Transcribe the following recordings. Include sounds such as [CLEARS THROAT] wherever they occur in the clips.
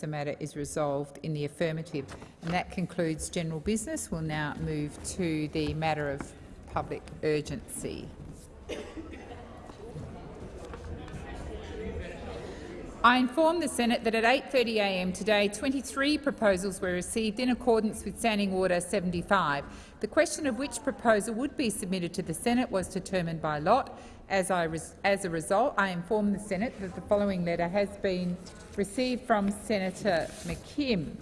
the matter is resolved in the affirmative. And that concludes general business. We'll now move to the matter of public urgency. I inform the Senate that at 8.30am today 23 proposals were received in accordance with Standing Order 75. The question of which proposal would be submitted to the Senate was determined by lot. As, as a result, I inform the Senate that the following letter has been received from Senator McKim.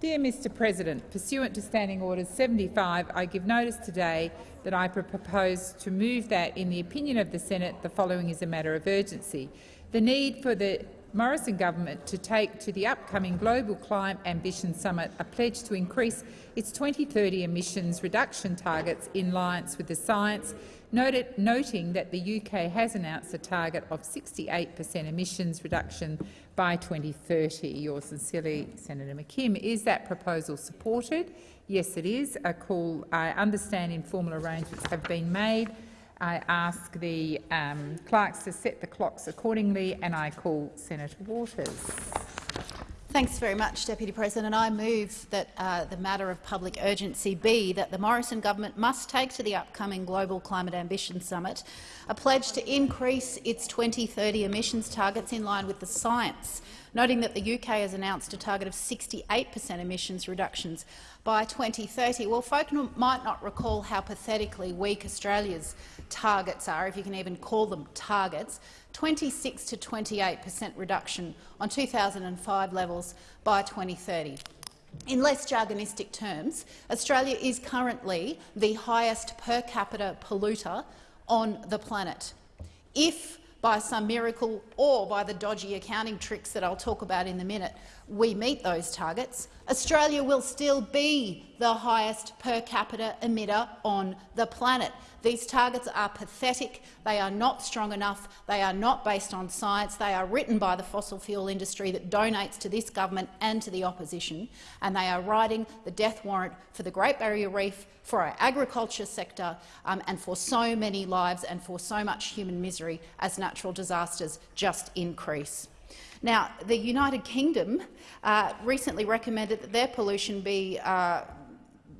Dear Mr President, pursuant to Standing Orders 75, I give notice today that I propose to move that, in the opinion of the Senate, the following is a matter of urgency. The need for the Morrison government to take to the upcoming Global Climate Ambition Summit a pledge to increase its 2030 emissions reduction targets in line with the science, noted, noting that the UK has announced a target of 68 per cent emissions reduction by 2030. Yours sincerely, Senator McKim. Is that proposal supported? Yes, it is. A call. I understand informal arrangements have been made. I ask the um, clerks to set the clocks accordingly, and I call Senator Waters. Thanks very much, Deputy President. I move that uh, the matter of public urgency be that the Morrison government must take to the upcoming Global Climate Ambition Summit a pledge to increase its 2030 emissions targets in line with the science, noting that the UK has announced a target of 68 per cent emissions reductions by 2030. Well, folk might not recall how pathetically weak Australia's targets are, if you can even call them targets, 26 to 28 per cent reduction on 2005 levels by 2030. In less jargonistic terms, Australia is currently the highest per capita polluter on the planet. If by some miracle or by the dodgy accounting tricks that I'll talk about in a minute, we meet those targets, Australia will still be the highest per capita emitter on the planet. These targets are pathetic, they are not strong enough, they are not based on science, they are written by the fossil fuel industry that donates to this government and to the opposition, and they are writing the death warrant for the Great Barrier Reef, for our agriculture sector um, and for so many lives and for so much human misery as natural disasters just increase. Now, the United Kingdom uh, recently recommended that their pollution be uh,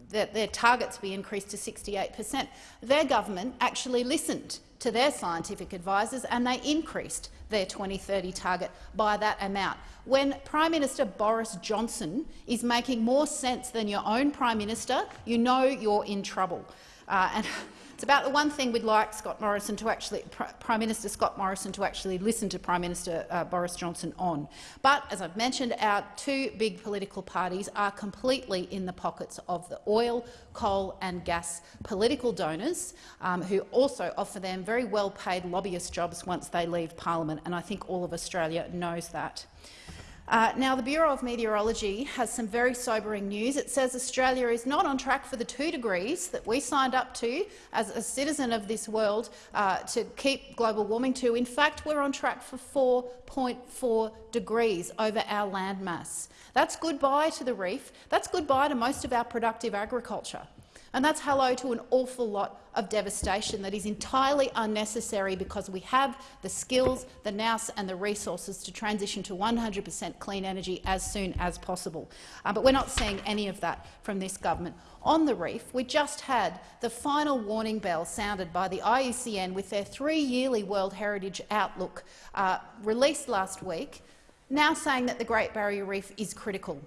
that their targets be increased to 68 per cent. Their government actually listened to their scientific advisers and they increased their 2030 target by that amount. When Prime Minister Boris Johnson is making more sense than your own Prime Minister, you know you're in trouble. Uh, and it's about the one thing we'd like Scott Morrison to actually, Prime Minister Scott Morrison to actually listen to Prime Minister uh, Boris Johnson on. But, as I've mentioned, our two big political parties are completely in the pockets of the oil, coal and gas political donors, um, who also offer them very well-paid lobbyist jobs once they leave parliament, and I think all of Australia knows that. Uh, now, the Bureau of Meteorology has some very sobering news. It says Australia is not on track for the two degrees that we signed up to as a citizen of this world uh, to keep global warming to. In fact, we're on track for 4.4 degrees over our landmass. That's goodbye to the reef. That's goodbye to most of our productive agriculture. And that's hello to an awful lot of devastation that is entirely unnecessary because we have the skills, the nous and the resources to transition to 100 per cent clean energy as soon as possible. Uh, but we're not seeing any of that from this government. On the reef, we just had the final warning bell sounded by the IUCN with their three-yearly World Heritage Outlook uh, released last week, now saying that the Great Barrier Reef is critical.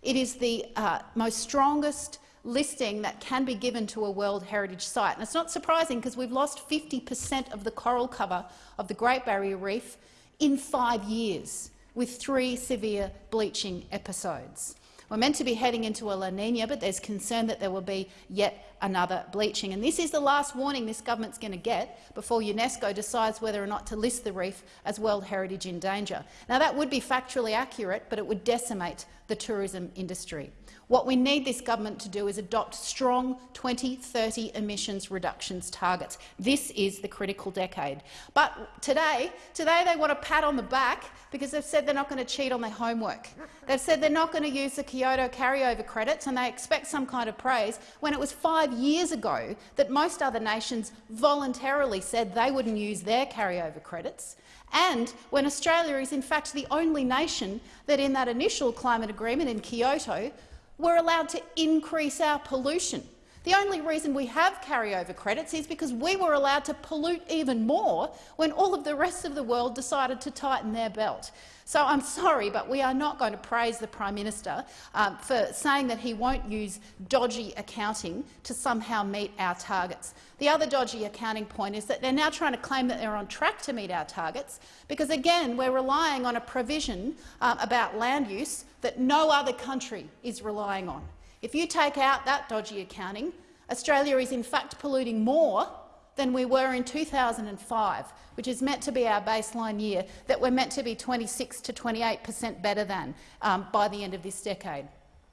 It is the uh, most strongest listing that can be given to a World Heritage Site. And it's not surprising because we've lost 50 per cent of the coral cover of the Great Barrier Reef in five years, with three severe bleaching episodes. We're meant to be heading into a La Nina, but there's concern that there will be yet another bleaching. And this is the last warning this government's going to get before UNESCO decides whether or not to list the reef as World Heritage in danger. Now, that would be factually accurate, but it would decimate the tourism industry. What we need this government to do is adopt strong 2030 emissions reductions targets. This is the critical decade. But today, today they want a pat on the back because they've said they're not going to cheat on their homework. They've said they're not going to use the Kyoto carryover credits and they expect some kind of praise when it was five years ago that most other nations voluntarily said they wouldn't use their carryover credits, and when Australia is in fact the only nation that in that initial climate agreement in Kyoto were allowed to increase our pollution. The only reason we have carryover credits is because we were allowed to pollute even more when all of the rest of the world decided to tighten their belt. So I'm sorry, but we are not going to praise the Prime Minister um, for saying that he won't use dodgy accounting to somehow meet our targets. The other dodgy accounting point is that they're now trying to claim that they're on track to meet our targets because, again, we're relying on a provision um, about land use that no other country is relying on. If you take out that dodgy accounting, Australia is in fact polluting more than we were in 2005, which is meant to be our baseline year, that we're meant to be 26 to 28 per cent better than um, by the end of this decade.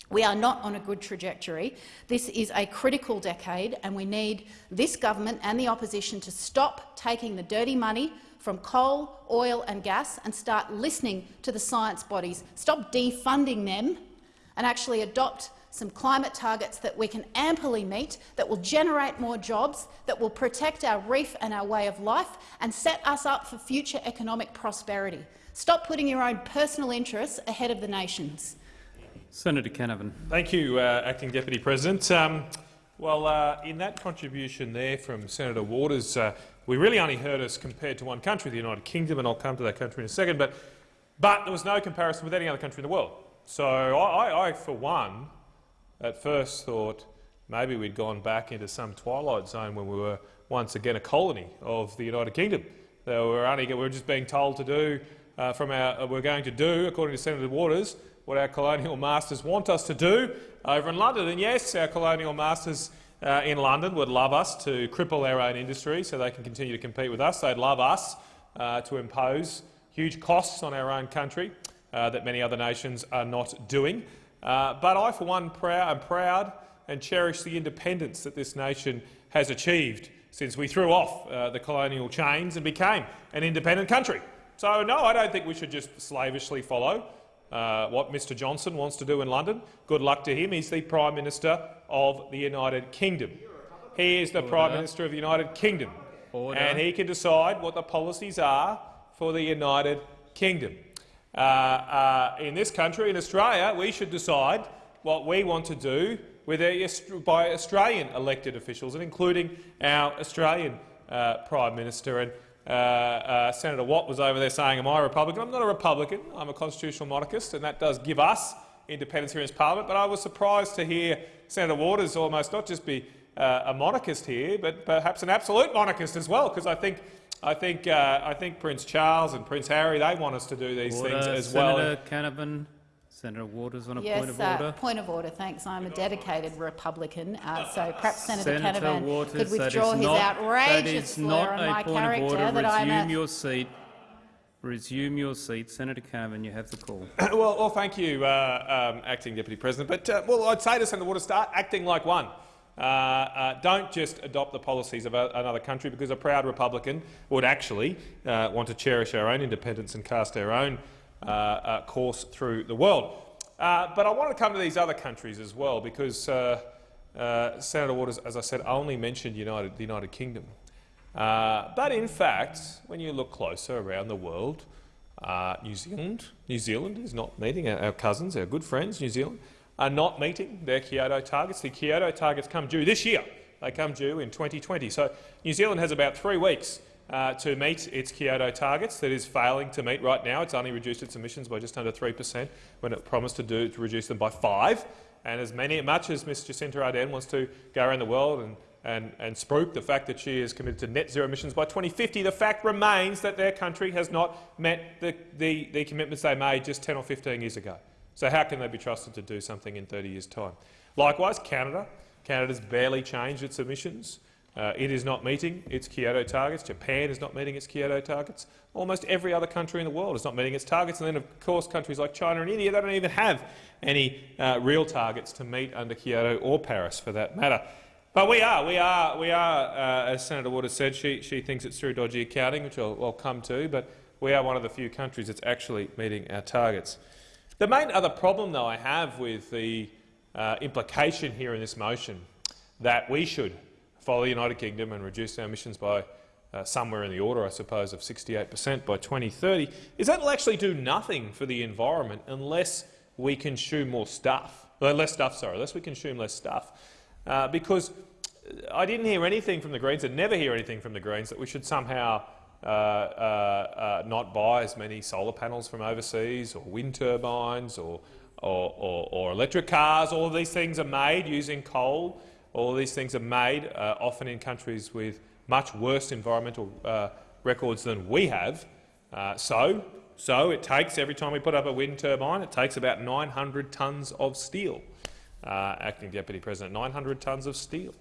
We are not on a good trajectory. This is a critical decade, and we need this government and the opposition to stop taking the dirty money from coal, oil and gas and start listening to the science bodies. Stop defunding them and actually adopt some climate targets that we can amply meet, that will generate more jobs, that will protect our reef and our way of life and set us up for future economic prosperity. Stop putting your own personal interests ahead of the nation's. Senator Canavan. Thank you, uh, Acting Deputy President. Um, well, uh, in that contribution there from Senator Waters, uh, we really only heard us compared to one country, the United Kingdom, and I'll come to that country in a second, but, but there was no comparison with any other country in the world. So I, I, for one, at first thought maybe we'd gone back into some twilight zone when we were once again a colony of the United Kingdom. we were only we were just being told to do uh, from our uh, we're going to do, according to Senator Waters, what our colonial masters want us to do over in London. And yes, our colonial masters uh, in London would love us to cripple our own industry so they can continue to compete with us. They'd love us uh, to impose huge costs on our own country uh, that many other nations are not doing. Uh, but I, for one, proud, am proud and cherish the independence that this nation has achieved since we threw off uh, the colonial chains and became an independent country. So, no, I don't think we should just slavishly follow uh, what Mr Johnson wants to do in London. Good luck to him. He's the Prime Minister of the United Kingdom. He is the Order. Prime Minister of the United Kingdom, Order. and he can decide what the policies are for the United Kingdom. Uh, uh, in this country, in Australia, we should decide what we want to do with our, by Australian elected officials, and including our Australian uh, Prime Minister. And uh, uh, Senator Watt was over there saying, am I a Republican? I'm not a Republican. I'm a constitutional monarchist, and that does give us independence here in this Parliament. But I was surprised to hear Senator Waters almost not just be uh, a monarchist here, but perhaps an absolute monarchist as well, because I think I think uh, I think Prince Charles and Prince Harry they want us to do these order. things as Senator well. Senator Canavan, Senator Waters on a yes, point of uh, order. point of order. Thanks. I'm a dedicated Republican, uh, so perhaps Senator, Senator Canavan Waters, could withdraw his not, outrageous slur on my character. That I'm a your seat. Resume your seat. Senator Canavan, you have the call. [CLEARS THROAT] well, well, thank you, uh, um, Acting Deputy President. But uh, well, I'd say to Senator Waters, start acting like one. Uh, uh, don't just adopt the policies of another country because a proud Republican would actually uh, want to cherish our own independence and cast our own uh, uh, course through the world. Uh, but I want to come to these other countries as well because Senator Waters, as I said, only mentioned United, the United Kingdom. but in fact, when you look closer around the world, New Zealand, New Zealand is not meeting our, our cousins, our good friends, New Zealand are not meeting their Kyoto targets. The Kyoto targets come due this year. They come due in 2020. So New Zealand has about three weeks uh, to meet its Kyoto targets that is failing to meet right now. It's only reduced its emissions by just under 3 per cent when it promised to, do, to reduce them by 5 And as many, much as Ms Jacinda Ardern wants to go around the world and, and, and spruik the fact that she is committed to net zero emissions by 2050, the fact remains that their country has not met the, the, the commitments they made just 10 or 15 years ago. So how can they be trusted to do something in 30 years' time? Likewise, Canada. Canada's barely changed its emissions. Uh, it is not meeting its Kyoto targets. Japan is not meeting its Kyoto targets. Almost every other country in the world is not meeting its targets. And then, of course, countries like China and India, they don't even have any uh, real targets to meet under Kyoto or Paris, for that matter. But we are, we are, we are, uh, as Senator Waters said, she, she thinks it's through dodgy accounting, which I'll, I'll come to, but we are one of the few countries that's actually meeting our targets. The main other problem, though, I have with the uh, implication here in this motion that we should follow the United Kingdom and reduce our emissions by uh, somewhere in the order, I suppose, of 68 per cent by 2030, is that will actually do nothing for the environment unless we consume more stuff. Uh, less stuff, sorry, unless we consume less stuff. Uh, because I didn't hear anything from the Greens, and never hear anything from the Greens, that we should somehow uh, uh, uh, not buy as many solar panels from overseas or wind turbines or, or, or, or electric cars. All of these things are made using coal. All of these things are made uh, often in countries with much worse environmental uh, records than we have. So, so it takes, every time we put up a wind turbine, it takes about 900 tonnes of steel. Uh, Acting Deputy President, 900 tonnes of steel.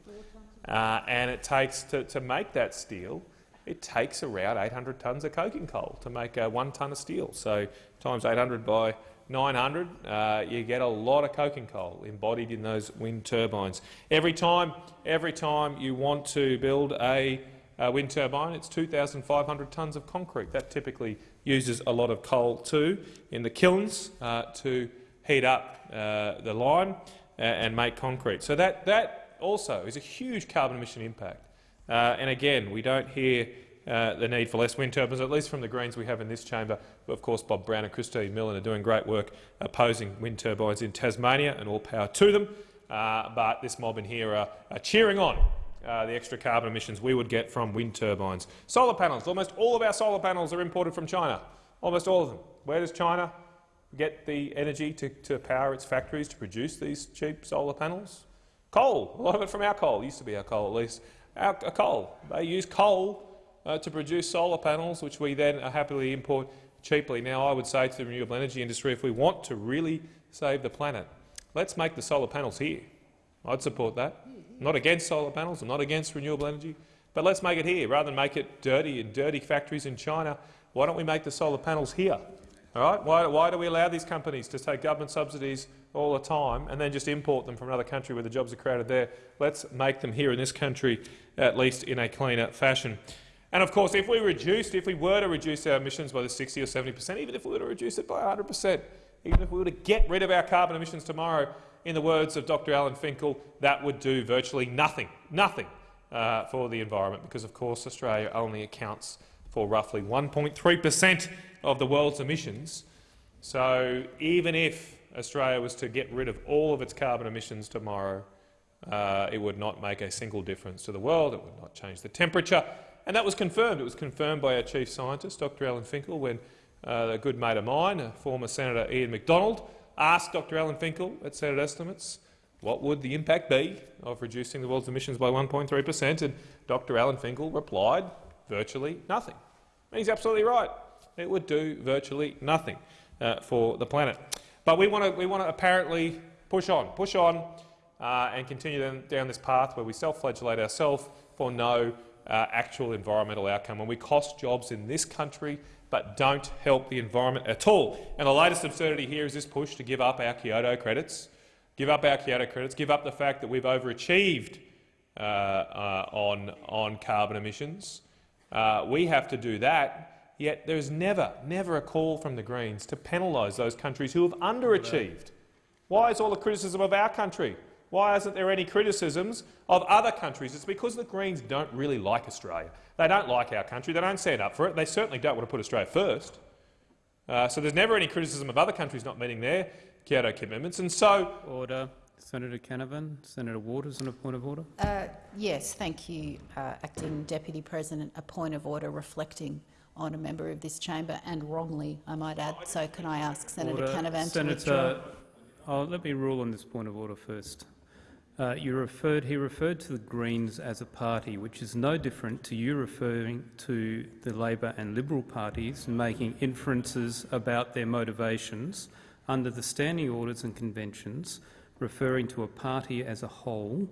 Uh, and it takes, to, to make that steel, it takes around 800 tonnes of coking coal to make uh, one tonne of steel. So times 800 by 900, uh, you get a lot of coking coal embodied in those wind turbines. Every time, every time you want to build a, a wind turbine, it's 2,500 tonnes of concrete. That typically uses a lot of coal too in the kilns uh, to heat up uh, the lime uh, and make concrete. So that, that also is a huge carbon emission impact. Uh, and again, we don't hear uh, the need for less wind turbines, at least from the Greens we have in this chamber. Of course, Bob Brown and Christine Milne are doing great work opposing wind turbines in Tasmania, and all power to them. Uh, but this mob in here are, are cheering on uh, the extra carbon emissions we would get from wind turbines. Solar panels. Almost all of our solar panels are imported from China. Almost all of them. Where does China get the energy to, to power its factories to produce these cheap solar panels? Coal. A lot of it from our coal. It used to be our coal, at least. Our coal. They use coal uh, to produce solar panels, which we then happily import cheaply. Now, I would say to the renewable energy industry, if we want to really save the planet, let's make the solar panels here. I'd support that. I'm not against solar panels, I'm not against renewable energy, but let's make it here rather than make it dirty in dirty factories in China. Why don't we make the solar panels here? All right? Why, why do we allow these companies to take government subsidies all the time and then just import them from another country where the jobs are created there? Let's make them here in this country, at least in a cleaner fashion. And of course, if we reduced, if we were to reduce our emissions by the 60 or 70 per cent, even if we were to reduce it by 100 per cent, even if we were to get rid of our carbon emissions tomorrow, in the words of Dr Alan Finkel, that would do virtually nothing, nothing uh, for the environment, because of course Australia only accounts for roughly 1.3 per cent of the world's emissions. So even if Australia was to get rid of all of its carbon emissions tomorrow, uh, it would not make a single difference to the world. It would not change the temperature. And that was confirmed. It was confirmed by our chief scientist, Dr Alan Finkel, when uh, a good mate of mine, a former Senator Ian Macdonald, asked Dr Alan Finkel at Senate estimates what would the impact be of reducing the world's emissions by 1.3 per cent, and Dr Alan Finkel replied, virtually nothing. And he's absolutely right. It would do virtually nothing uh, for the planet. But we want to we want to apparently push on, push on, uh, and continue down this path where we self-flagellate ourselves for no uh, actual environmental outcome, when we cost jobs in this country but don't help the environment at all. And the latest absurdity here is this push to give up our Kyoto credits, give up our Kyoto credits, give up the fact that we've overachieved uh, uh, on, on carbon emissions. Uh, we have to do that, yet there is never, never a call from the Greens to penalise those countries who have underachieved. Why is all the criticism of our country? Why isn't there any criticisms of other countries? It's because the Greens don't really like Australia. They don't like our country. They don't stand up for it. They certainly don't want to put Australia first. Uh, so there's never any criticism of other countries not meeting their Kyoto commitments. And so, order. Senator Canavan, Senator Waters, on a point of order. Uh, yes, thank you, uh, acting deputy president. A point of order reflecting on a member of this chamber, and wrongly, I might add. So, can I ask Senator order. Canavan Senator, to withdraw? Oh, let me rule on this point of order first. Uh, you referred, he referred to the Greens as a party, which is no different to you referring to the Labor and Liberal parties and making inferences about their motivations under the standing orders and conventions. Referring to a party as a whole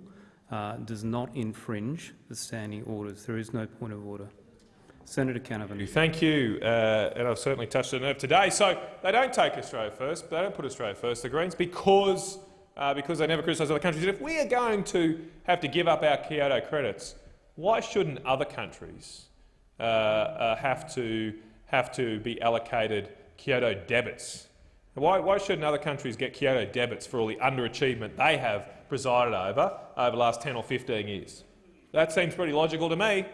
uh, does not infringe the standing orders. There is no point of order. Senator Canavan. Thank you, uh, and I've certainly touched a nerve today. So they don't take Australia first, they don't put Australia first, the Greens, because uh, because they never criticise other countries. If we are going to have to give up our Kyoto credits, why shouldn't other countries uh, uh, have, to, have to be allocated Kyoto debits Why, why shouldn't other countries get Kyoto debits for all the underachievement they have presided over over the last 10 or 15 years? That seems pretty logical to me.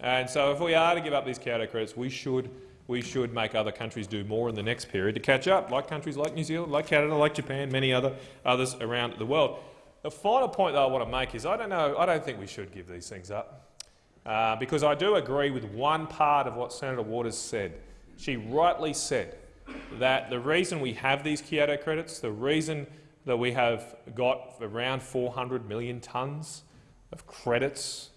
And so if we are to give up these Kyoto credits, we should, we should make other countries do more in the next period to catch up, like countries like New Zealand, like Canada, like Japan, many other others around the world. The final point that I want to make is I don't know. I don't think we should give these things up, uh, because I do agree with one part of what Senator Waters said. She rightly said that the reason we have these Kyoto credits, the reason that we have got around 400 million tonnes of credits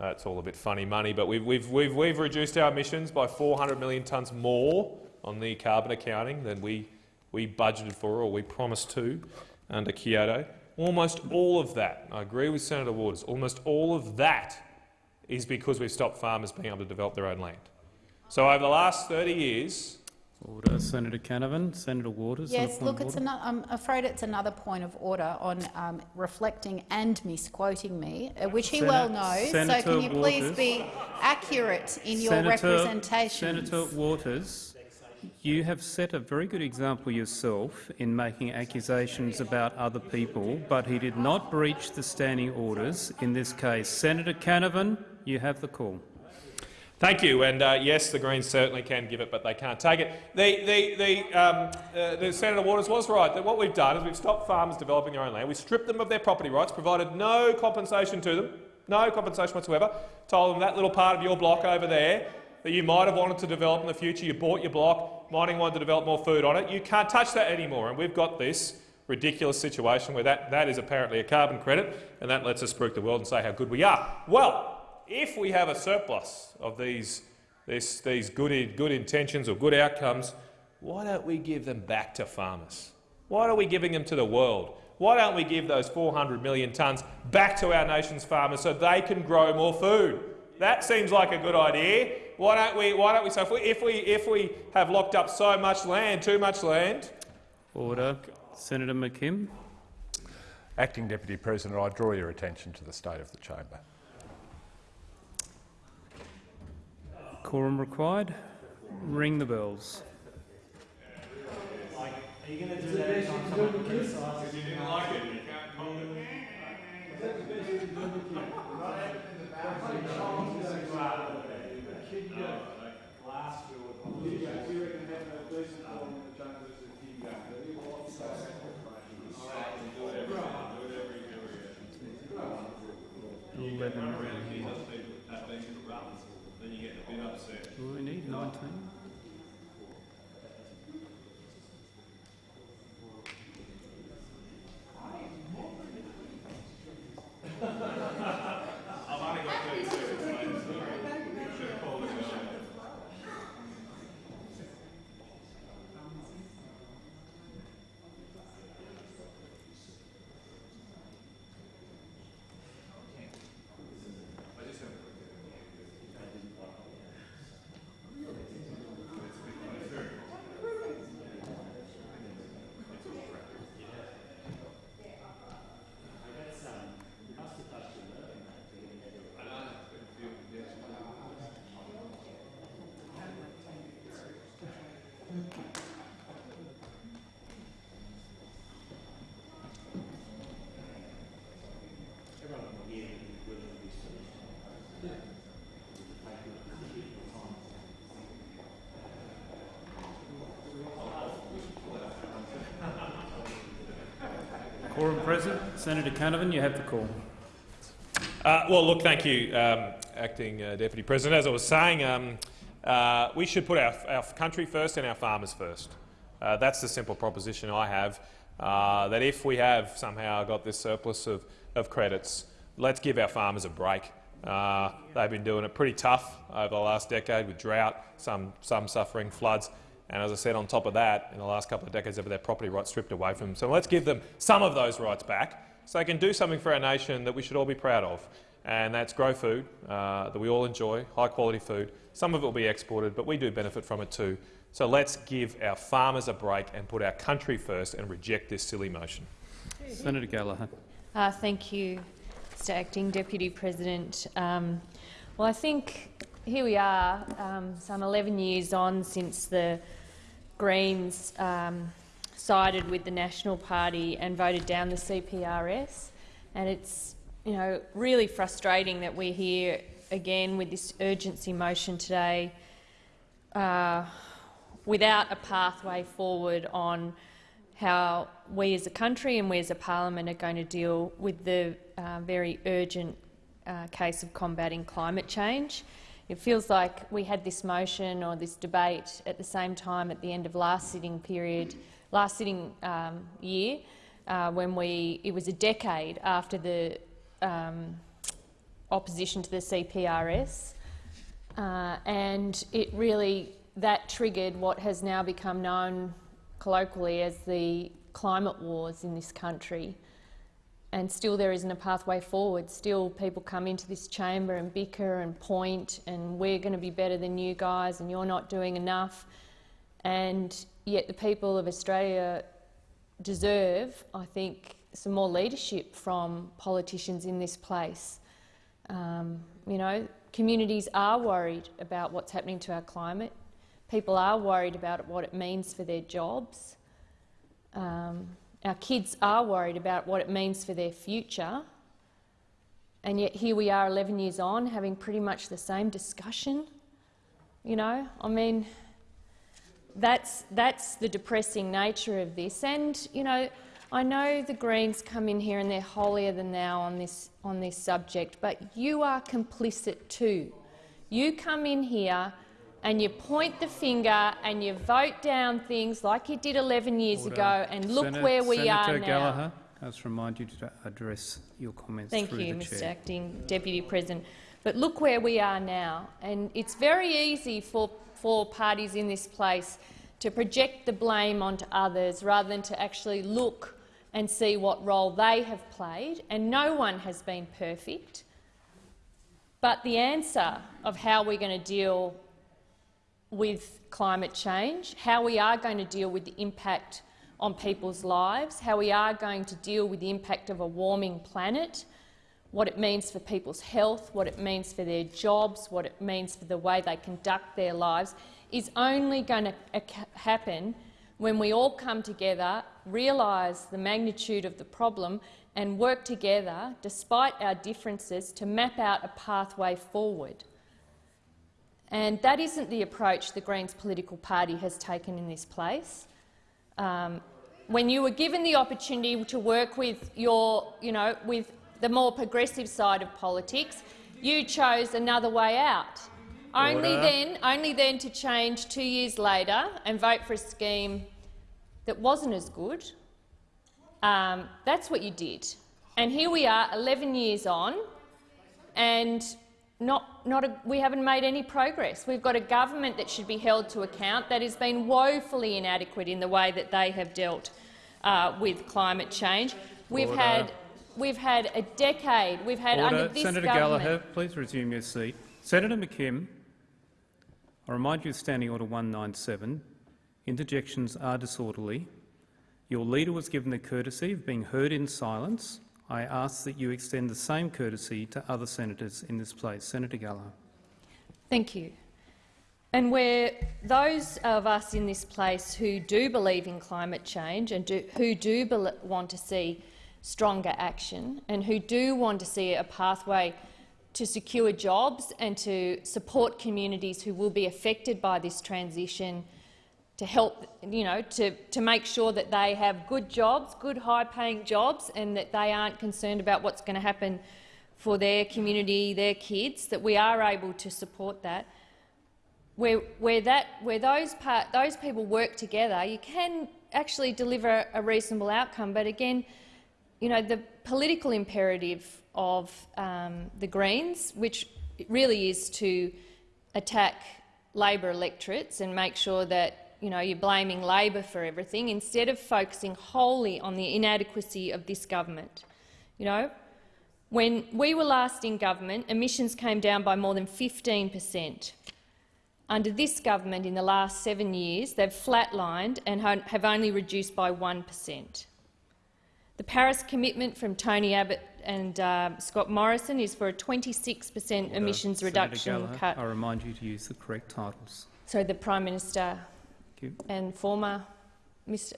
uh, it's all a bit funny money, but we've, we've, we've, we've reduced our emissions by 400 million tonnes more on the carbon accounting than we, we budgeted for or we promised to under Kyoto. Almost all of that, I agree with Senator Waters, almost all of that is because we've stopped farmers being able to develop their own land. So over the last 30 years, Order. Senator Canavan. Senator Waters. Yes, look, it's. I'm afraid it's another point of order on um, reflecting and misquoting me, uh, which he well Senator- knows. so can you please be accurate in your representation? Senator Waters, you have set a very good example yourself in making accusations about other people, but he did not breach the standing orders in this case. Senator Canavan, you have the call. Thank you. And uh, yes, the Greens certainly can give it, but they can't take it. The, the, the, um, uh, the Senator Waters was right that what we've done is we've stopped farmers developing their own land. We stripped them of their property rights, provided no compensation to them, no compensation whatsoever. Told them that little part of your block over there that you might have wanted to develop in the future, you bought your block, mining wanted to develop more food on it. You can't touch that anymore. And we've got this ridiculous situation where that, that is apparently a carbon credit, and that lets us spruik the world and say how good we are. Well, if we have a surplus of these, this, these good, good intentions or good outcomes, why don't we give them back to farmers? Why are we giving them to the world? Why don't we give those 400 million tonnes back to our nation's farmers so they can grow more food? That seems like a good idea. Why don't we? Why don't we? So if we, if we if we have locked up so much land, too much land, Order. Senator McKim. Acting Deputy President, I draw your attention to the state of the chamber. Quorum required. Ring the bells. Eleven. Do we Quorum present. Senator Canavan, you have the call. Uh, well, look, thank you, um, Acting uh, Deputy President. As I was saying, um, uh, we should put our, our country first and our farmers first. Uh, that's the simple proposition I have, uh, that if we have somehow got this surplus of, of credits, let's give our farmers a break. Uh, they've been doing it pretty tough over the last decade with drought, some, some suffering floods. And as I said, on top of that, in the last couple of decades, they've had their property rights stripped away from them. So let's give them some of those rights back so they can do something for our nation that we should all be proud of. And that's grow food uh, that we all enjoy, high quality food. Some of it will be exported, but we do benefit from it too. So let's give our farmers a break and put our country first and reject this silly motion. Senator Gallagher. Uh, thank you, Mr Acting Deputy President. Um, well, I think here we are, um, some 11 years on since the Greens um, sided with the National Party and voted down the CPRS. And it's you know, really frustrating that we're here again with this urgency motion today uh, without a pathway forward on how we as a country and we as a parliament are going to deal with the uh, very urgent uh, case of combating climate change. It feels like we had this motion or this debate at the same time at the end of last sitting period, last sitting um, year, uh, when we it was a decade after the um, opposition to the CPRS, uh, and it really that triggered what has now become known colloquially as the climate wars in this country. And still there isn't a pathway forward. Still people come into this chamber and bicker and point and we're going to be better than you guys and you're not doing enough. And yet the people of Australia deserve, I think, some more leadership from politicians in this place. Um, you know, communities are worried about what's happening to our climate. People are worried about what it means for their jobs. Um, our kids are worried about what it means for their future. And yet here we are 11 years on having pretty much the same discussion. You know, I mean, that's, that's the depressing nature of this. And, you know, I know the Greens come in here and they're holier than thou on this, on this subject, but you are complicit too. You come in here and you point the finger and you vote down things like you did 11 years Order. ago, and look Senator, where we Senator are now. Gallagher, I must remind you to address your comments Thank you, Mr chair. Acting Deputy President. But look where we are now, and it's very easy for, for parties in this place to project the blame onto others rather than to actually look and see what role they have played, and no one has been perfect. But the answer of how we're going to deal with climate change, how we are going to deal with the impact on people's lives, how we are going to deal with the impact of a warming planet, what it means for people's health, what it means for their jobs, what it means for the way they conduct their lives, is only going to happen when we all come together, realise the magnitude of the problem and work together, despite our differences, to map out a pathway forward. And that isn't the approach the Greens political party has taken in this place. Um, when you were given the opportunity to work with your, you know, with the more progressive side of politics, you chose another way out. Only then, only then to change two years later and vote for a scheme that wasn't as good. Um, that's what you did. And here we are, 11 years on, and not, not a, we haven't made any progress. We've got a government that should be held to account that has been woefully inadequate in the way that they have dealt uh, with climate change. We've Order. had, we've had a decade. We've had Order. under this Senator government. Gallagher, please resume your seat. Senator McKim, I remind you of Standing Order 197. Interjections are disorderly. Your leader was given the courtesy of being heard in silence. I ask that you extend the same courtesy to other senators in this place. Senator Gallagher. Thank you. And where those of us in this place who do believe in climate change and do, who do want to see stronger action and who do want to see a pathway to secure jobs and to support communities who will be affected by this transition to help, you know, to, to make sure that they have good jobs, good high-paying jobs, and that they aren't concerned about what's going to happen for their community, their kids, that we are able to support that. Where, where, that, where those, part, those people work together, you can actually deliver a reasonable outcome. But again, you know, the political imperative of um, the Greens, which really is to attack Labor electorates and make sure that you know, you're blaming Labor for everything instead of focusing wholly on the inadequacy of this government. You know, when we were last in government, emissions came down by more than 15 per cent. Under this government, in the last seven years, they've flatlined and have only reduced by 1 per cent. The Paris commitment from Tony Abbott and uh, Scott Morrison is for a 26 per cent emissions Senator reduction Gallagher, cut. I remind you to use the correct titles. So the Prime Minister you. and former Mr.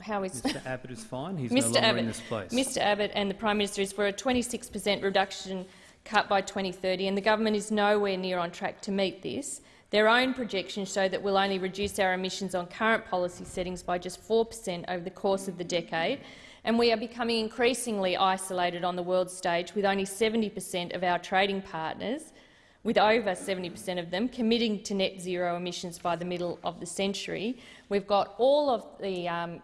how is Mr Abbott is fine. He's no Mr. longer Abbott, in this place. Mr Abbott and the Prime Minister is for a 26 per cent reduction cut by 2030, and the government is nowhere near on track to meet this. Their own projections show that we'll only reduce our emissions on current policy settings by just 4 per cent over the course of the decade, and we are becoming increasingly isolated on the world stage, with only 70 per cent of our trading partners, with over 70 per cent of them, committing to net zero emissions by the middle of the century. We've got all of the um,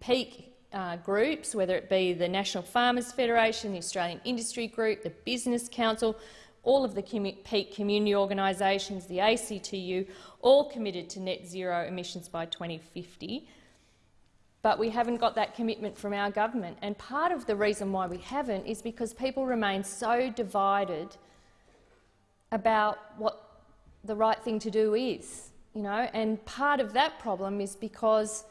peak uh, groups, whether it be the National Farmers Federation, the Australian Industry Group, the Business Council, all of the commu peak community organisations, the ACTU, all committed to net zero emissions by 2050. But we haven't got that commitment from our government. And part of the reason why we haven't is because people remain so divided about what the right thing to do is. You know? And part of that problem is because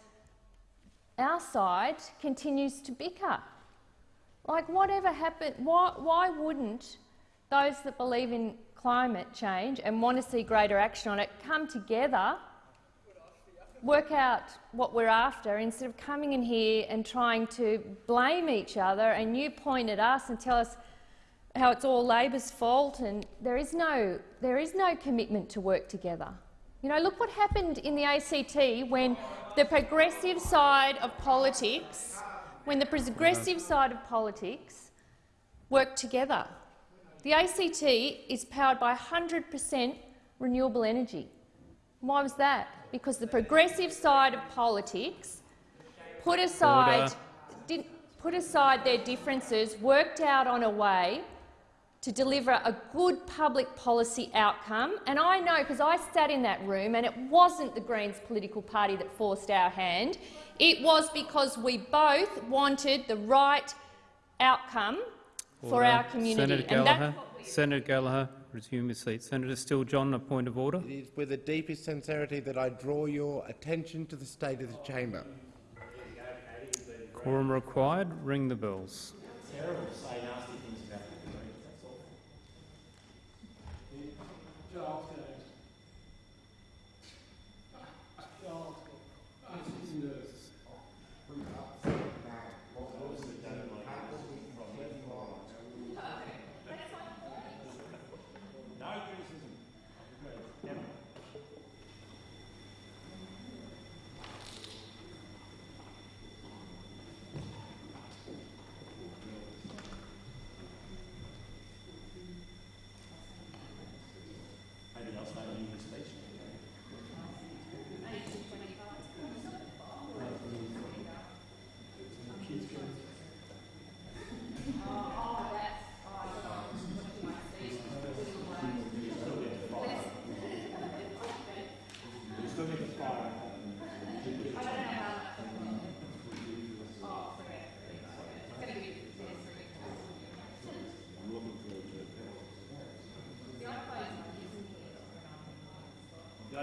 our side continues to bicker. Like, whatever happened, why, why wouldn't those that believe in climate change and want to see greater action on it come together, work out what we're after, instead of coming in here and trying to blame each other and you point at us and tell us how it's all Labor's fault and there is no, there is no commitment to work together. You know, look what happened in the ACT when the progressive side of politics, when the progressive side of politics worked together. The ACT is powered by 100 per cent renewable energy. Why was that? Because the progressive side of politics put aside, did, put aside their differences, worked out on a way to deliver a good public policy outcome. And I know, because I sat in that room, and it wasn't the Greens political party that forced our hand. It was because we both wanted the right outcome for our community. Senator and that's Gallagher, what we- Senator Gallagher, resume your seat. Senator Steele John, a point of order. It is with the deepest sincerity that I draw your attention to the state of the chamber. Quorum required. Ring the bells. I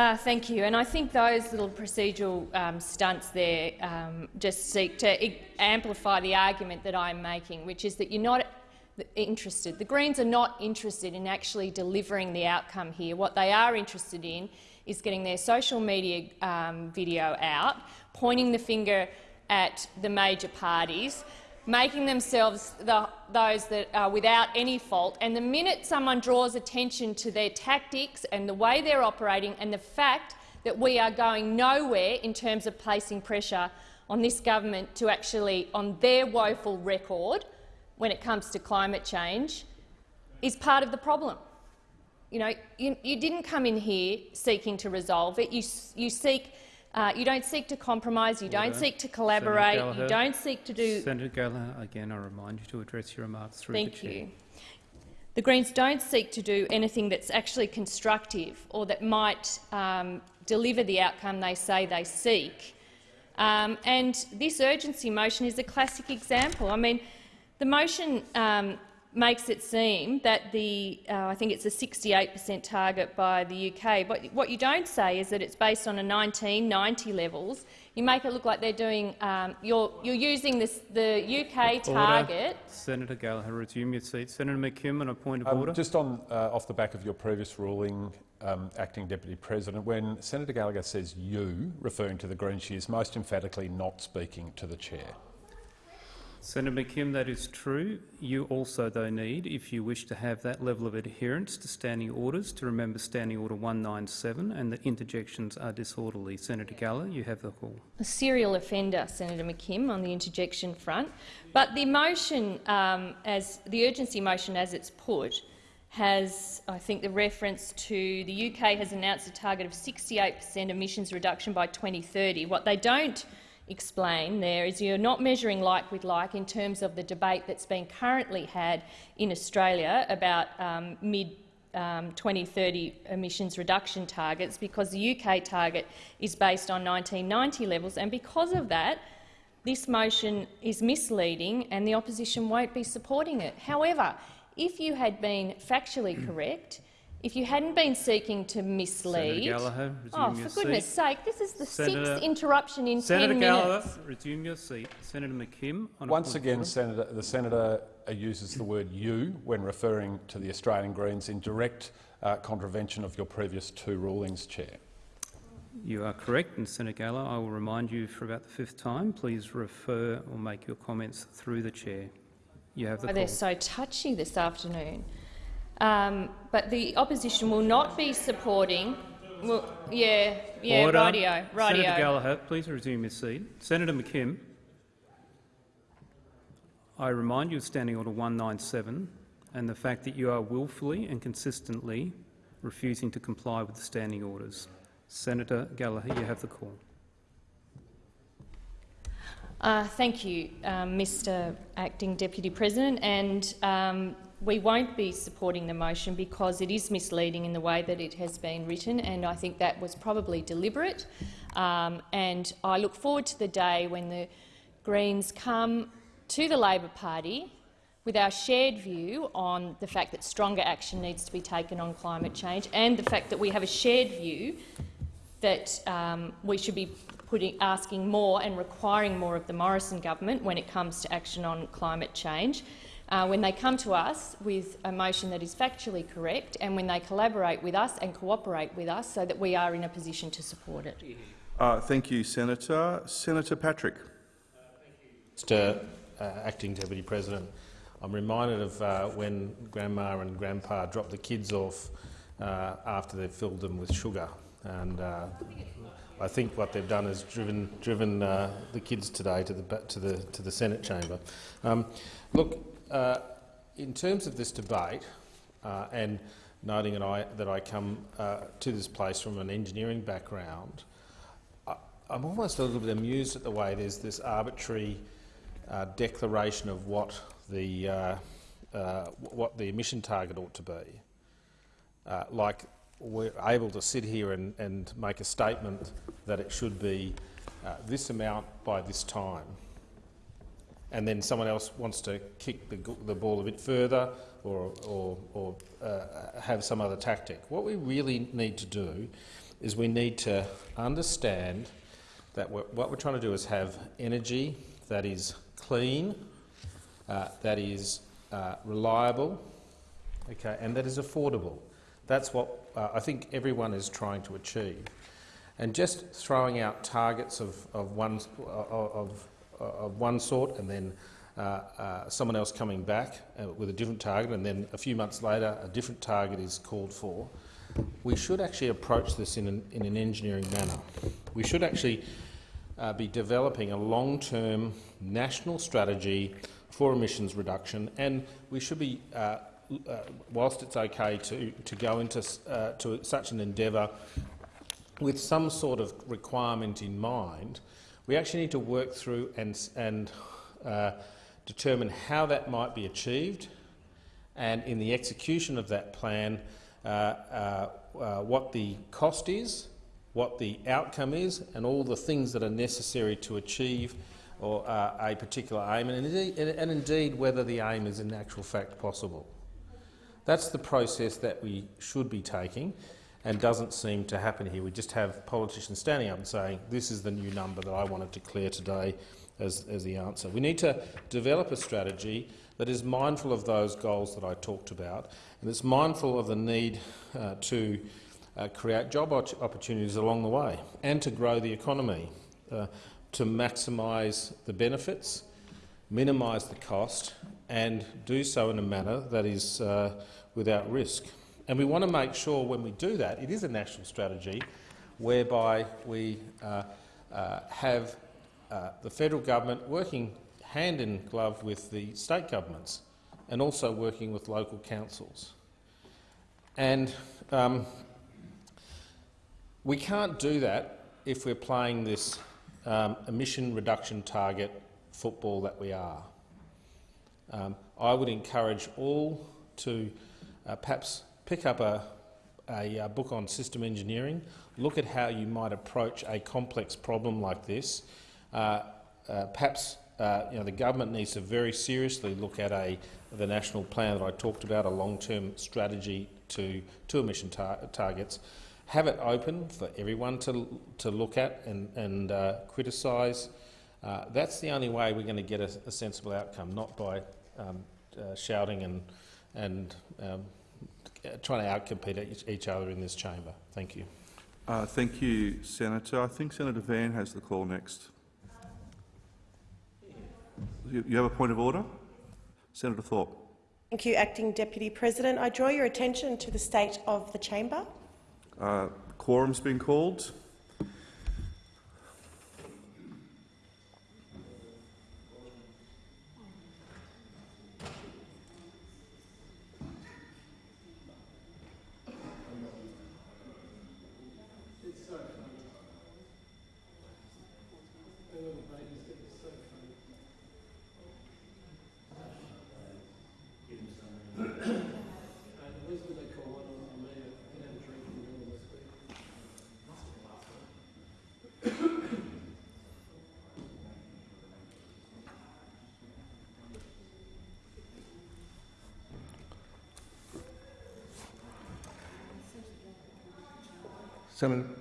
Uh, thank you. And I think those little procedural um, stunts there um, just seek to amplify the argument that I'm making, which is that you're not interested. The Greens are not interested in actually delivering the outcome here. What they are interested in is getting their social media um, video out, pointing the finger at the major parties, making themselves the, those that are without any fault. And the minute someone draws attention to their tactics and the way they're operating and the fact that we are going nowhere in terms of placing pressure on this government to actually, on their woeful record when it comes to climate change, is part of the problem. You know, you, you didn't come in here seeking to resolve it. You, you seek uh, you don't seek to compromise, you don't seek to collaborate, you don't seek to do Senator Gallagher, again, I remind you to address your remarks through the Thank chair. you. The Greens don't seek to do anything that's actually constructive or that might um, deliver the outcome they say they seek. Um, and this urgency motion is a classic example. I mean, the motion um, makes it seem that the, uh, I think it's a 68 per cent target by the UK, but what you don't say is that it's based on a 1990 levels. You make it look like they're doing, um, you're, you're using this, the UK target. Senator Gallagher, resume your seat. Senator McKim, on a point of Um, order. just on, uh, off the back of your previous ruling, um, Acting Deputy President, when Senator Gallagher says you, referring to the Greens, she is most emphatically not speaking to the chair. Senator McKim, that is true. You also, though, need, if you wish to have that level of adherence to standing orders, to remember Standing Order 197 and that interjections are disorderly. Senator Gallagher, you have the call. a serial offender, Senator McKim, on the interjection front. But the motion, um, as the urgency motion as it's put, has, I think, the reference to the UK has announced a target of 68 per cent emissions reduction by 2030. What they don't explain there is you're not measuring like with like in terms of the debate that's being currently had in Australia about um, mid um, 2030 emissions reduction targets because the UK target is based on 1990 levels and because of that this motion is misleading and the opposition won't be supporting it. However, if you had been factually [CLEARS THROAT] correct, if you hadn't been seeking to mislead— Senator Gallagher, resume Oh, your for goodness seat. sake, this is the Senator- sixth interruption in Senator 10 Gallagher, minutes. resume your seat. Senator McKim, on Once point again, order. Senator, the senator uses the word you when referring to the Australian Greens in direct uh, contravention of your previous two rulings, Chair. You are correct, and Senator Gallagher, I will remind you for about the fifth time, please refer or make your comments through the chair. You have the Oh, they're so touchy this afternoon. Um, but the opposition will not be supporting. Well, yeah, yeah, Order. radio, radio. Senator Gallagher, please resume your seat. Senator McKim, I remind you of Standing Order 197 and the fact that you are willfully and consistently refusing to comply with the standing orders. Senator Gallagher, you have the call. Uh, thank you, um, Mr Acting Deputy President. And um, we won't be supporting the motion because it is misleading in the way that it has been written, and I think that was probably deliberate. Um, and I look forward to the day when the Greens come to the Labor Party with our shared view on the fact that stronger action needs to be taken on climate change and the fact that we have a shared view that um, we should be putting, asking more and requiring more of the Morrison government when it comes to action on climate change. Uh, when they come to us with a motion that is factually correct and when they collaborate with us and cooperate with us so that we are in a position to support it. Uh, thank you, Senator. Senator Patrick. Mr uh, Acting Deputy President, I'm reminded of uh, when Grandma and Grandpa dropped the kids off uh, after they've filled them with sugar. And uh, I think what they've done is driven, driven uh, the kids today to the, to the, to the Senate chamber. Um, look, uh, in terms of this debate, uh, and noting that I, that I come uh, to this place from an engineering background, I, I'm almost a little bit amused at the way there's this arbitrary uh, declaration of what the uh, what the emission target ought to be. Like we're able to sit here and, and make a statement that it should be this amount by this time, and then someone else wants to kick the, the ball a bit further or, or, or uh, have some other tactic. What we really need to do is we need to understand that we're, what we're trying to do is have energy that is clean, uh, that is uh, reliable, okay, and that is affordable. That's what uh, I think everyone is trying to achieve. And just throwing out targets of, of, one, of, of one sort and then uh, uh, someone else coming back uh, with a different target and then a few months later a different target is called for, we should actually approach this in an, in an engineering manner. We should actually uh, be developing a long-term national strategy for emissions reduction and we should be, uh, uh, whilst it's okay to, to go into uh, to such an endeavour with some sort of requirement in mind, we actually need to work through and, and uh, determine how that might be achieved and in the execution of that plan uh, uh, uh, what the cost is what the outcome is and all the things that are necessary to achieve or uh, a particular aim, and indeed, and indeed whether the aim is in actual fact possible. That's the process that we should be taking and doesn't seem to happen here. We just have politicians standing up and saying, this is the new number that I wanted to declare today as, as the answer. We need to develop a strategy that is mindful of those goals that I talked about and that's mindful of the need uh, to uh, create job opportunities along the way and to grow the economy, uh, to maximise the benefits, minimise the cost and do so in a manner that is uh, without risk. And we want to make sure when we do that, it is a national strategy whereby we uh, uh, have uh, the federal government working hand in glove with the state governments and also working with local councils. And um, we can't do that if we're playing this um, emission reduction target football that we are. Um, I would encourage all to uh, perhaps pick up a, a, a, book on system engineering, look at how you might approach a complex problem like this. Uh, uh, perhaps uh, you know, the government needs to very seriously look at a, the national plan that I talked about, a long-term strategy to, to emission tar targets, have it open for everyone to, to look at and, and uh, criticise. Uh, that's the only way we're going to get a, a sensible outcome, not by um, uh, shouting and, and um, trying to outcompete each other in this chamber. Thank you. Uh, thank you, Senator. I think Senator Van has the call next. You, you have a point of order? Senator Thorpe. Thank you, Acting Deputy President. I draw your attention to the state of the chamber. Uh, quorum's been called. Senator,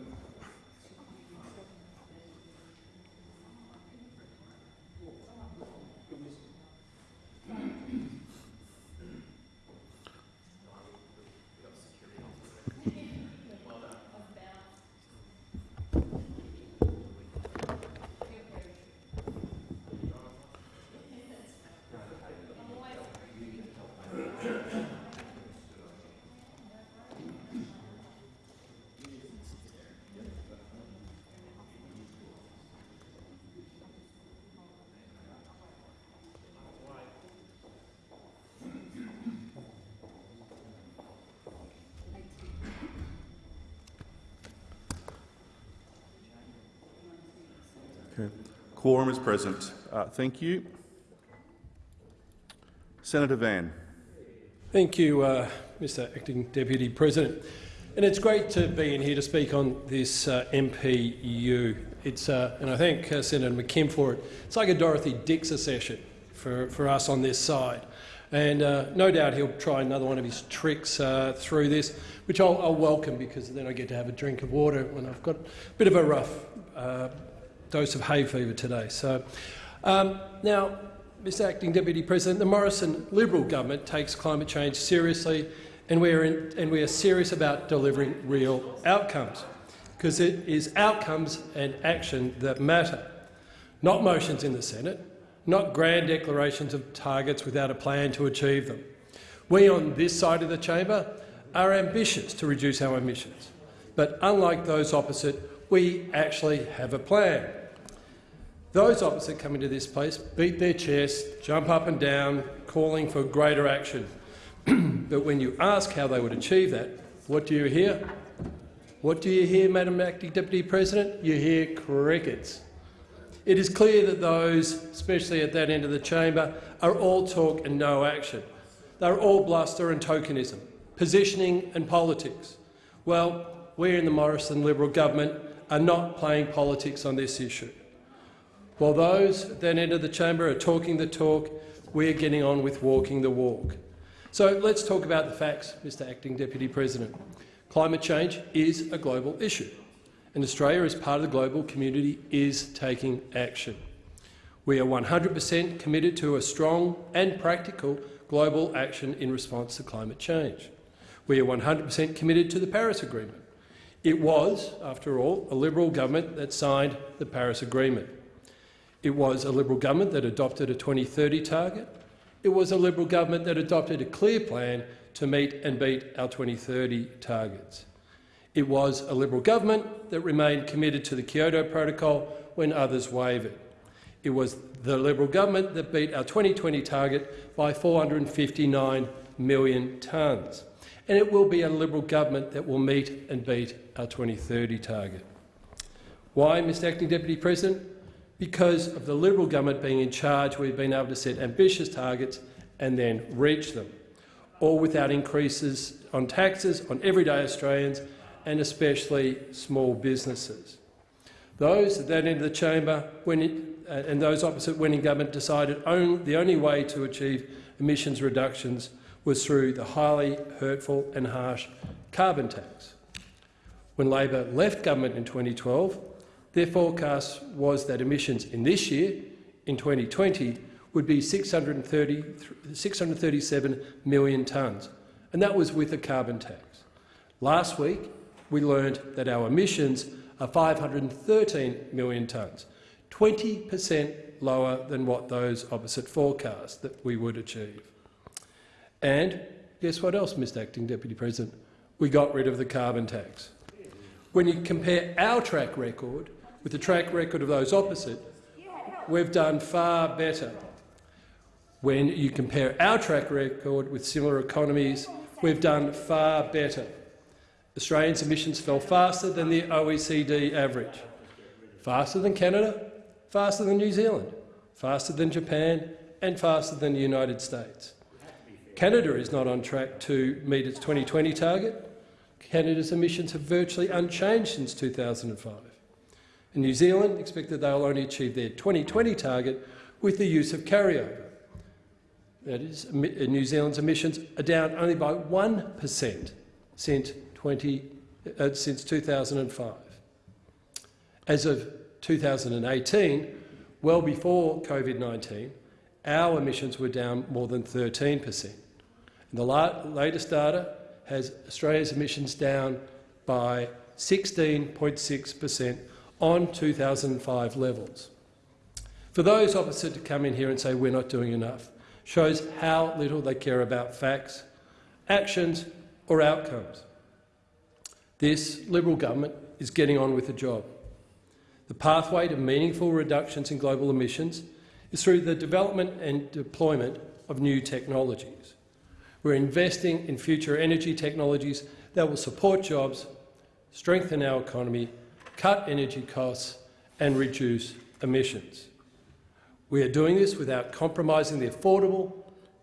Okay. Quorum is present. Uh, thank you. Senator Van. Thank you, uh, Mr Acting Deputy President. And it's great to be in here to speak on this uh, MPU. It's, uh, and I thank uh, Senator McKim for it. It's like a Dorothy Dixer session for, for us on this side. And uh, no doubt he'll try another one of his tricks through this, which I'll, I'll, welcome because then I get to have a drink of water when I've got a bit of a rough dose of hay fever today. So, um, now, Mr Acting Deputy President, the Morrison Liberal government takes climate change seriously and we are, in, and we are serious about delivering real outcomes because it is outcomes and action that matter, not motions in the Senate, not grand declarations of targets without a plan to achieve them. We on this side of the chamber are ambitious to reduce our emissions, but unlike those opposite, we actually have a plan. Those opposite come into this place, beat their chest, jump up and down, calling for greater action. [CLEARS THROAT] but when you ask how they would achieve that, what do you hear? What do you hear, Madam Acting Deputy President? You hear crickets. It is clear that those, especially at that end of the chamber, are all talk and no action. They're all bluster and tokenism, positioning and politics. Well, we in the Morrison Liberal government are not playing politics on this issue. While those at that of the chamber are talking the talk, we are getting on with walking the walk. So let's talk about the facts, Mr Acting Deputy President. Climate change is a global issue, and Australia, as part of the global community, is taking action. We are 100 per cent committed to a strong and practical global action in response to climate change. We are 100 per cent committed to the Paris Agreement. It was, after all, a Liberal government that signed the Paris Agreement. It was a Liberal government that adopted a 2030 target. It was a Liberal government that adopted a clear plan to meet and beat our 2030 targets. It was a Liberal government that remained committed to the Kyoto Protocol when others wavered. It was the Liberal government that beat our 2020 target by 459 million tonnes. And it will be a Liberal government that will meet and beat our 2030 target. Why, Mr Acting Deputy President? Because of the Liberal government being in charge, we've been able to set ambitious targets and then reach them, all without increases on taxes on everyday Australians and especially small businesses. Those at that end of the chamber when it, uh, and those opposite winning government decided only, the only way to achieve emissions reductions was through the highly hurtful and harsh carbon tax. When Labor left government in 2012, their forecast was that emissions in this year, in 2020, would be 630, 637 million tonnes, and that was with a carbon tax. Last week, we learned that our emissions are 513 million tonnes, 20 per cent lower than what those opposite forecast that we would achieve. And guess what else, Mr Acting Deputy President? We got rid of the carbon tax. When you compare our track record with the track record of those opposite, we've done far better. When you compare our track record with similar economies, we've done far better. Australians' emissions fell faster than the OECD average, faster than Canada, faster than New Zealand, faster than Japan and faster than the United States. Canada is not on track to meet its 2020 target. Canada's emissions have virtually unchanged since 2005. In New Zealand, expect that they'll only achieve their 2020 target with the use of carryover. That is, New Zealand's emissions are down only by 1 per cent since, 20, uh, since 2005. As of 2018, well before COVID-19, our emissions were down more than 13 per cent. The latest data has Australia's emissions down by 16.6 per cent on 2005 levels. For those opposite to come in here and say we're not doing enough shows how little they care about facts, actions or outcomes. This Liberal government is getting on with the job. The pathway to meaningful reductions in global emissions is through the development and deployment of new technologies. We're investing in future energy technologies that will support jobs, strengthen our economy cut energy costs and reduce emissions. We are doing this without compromising the affordable,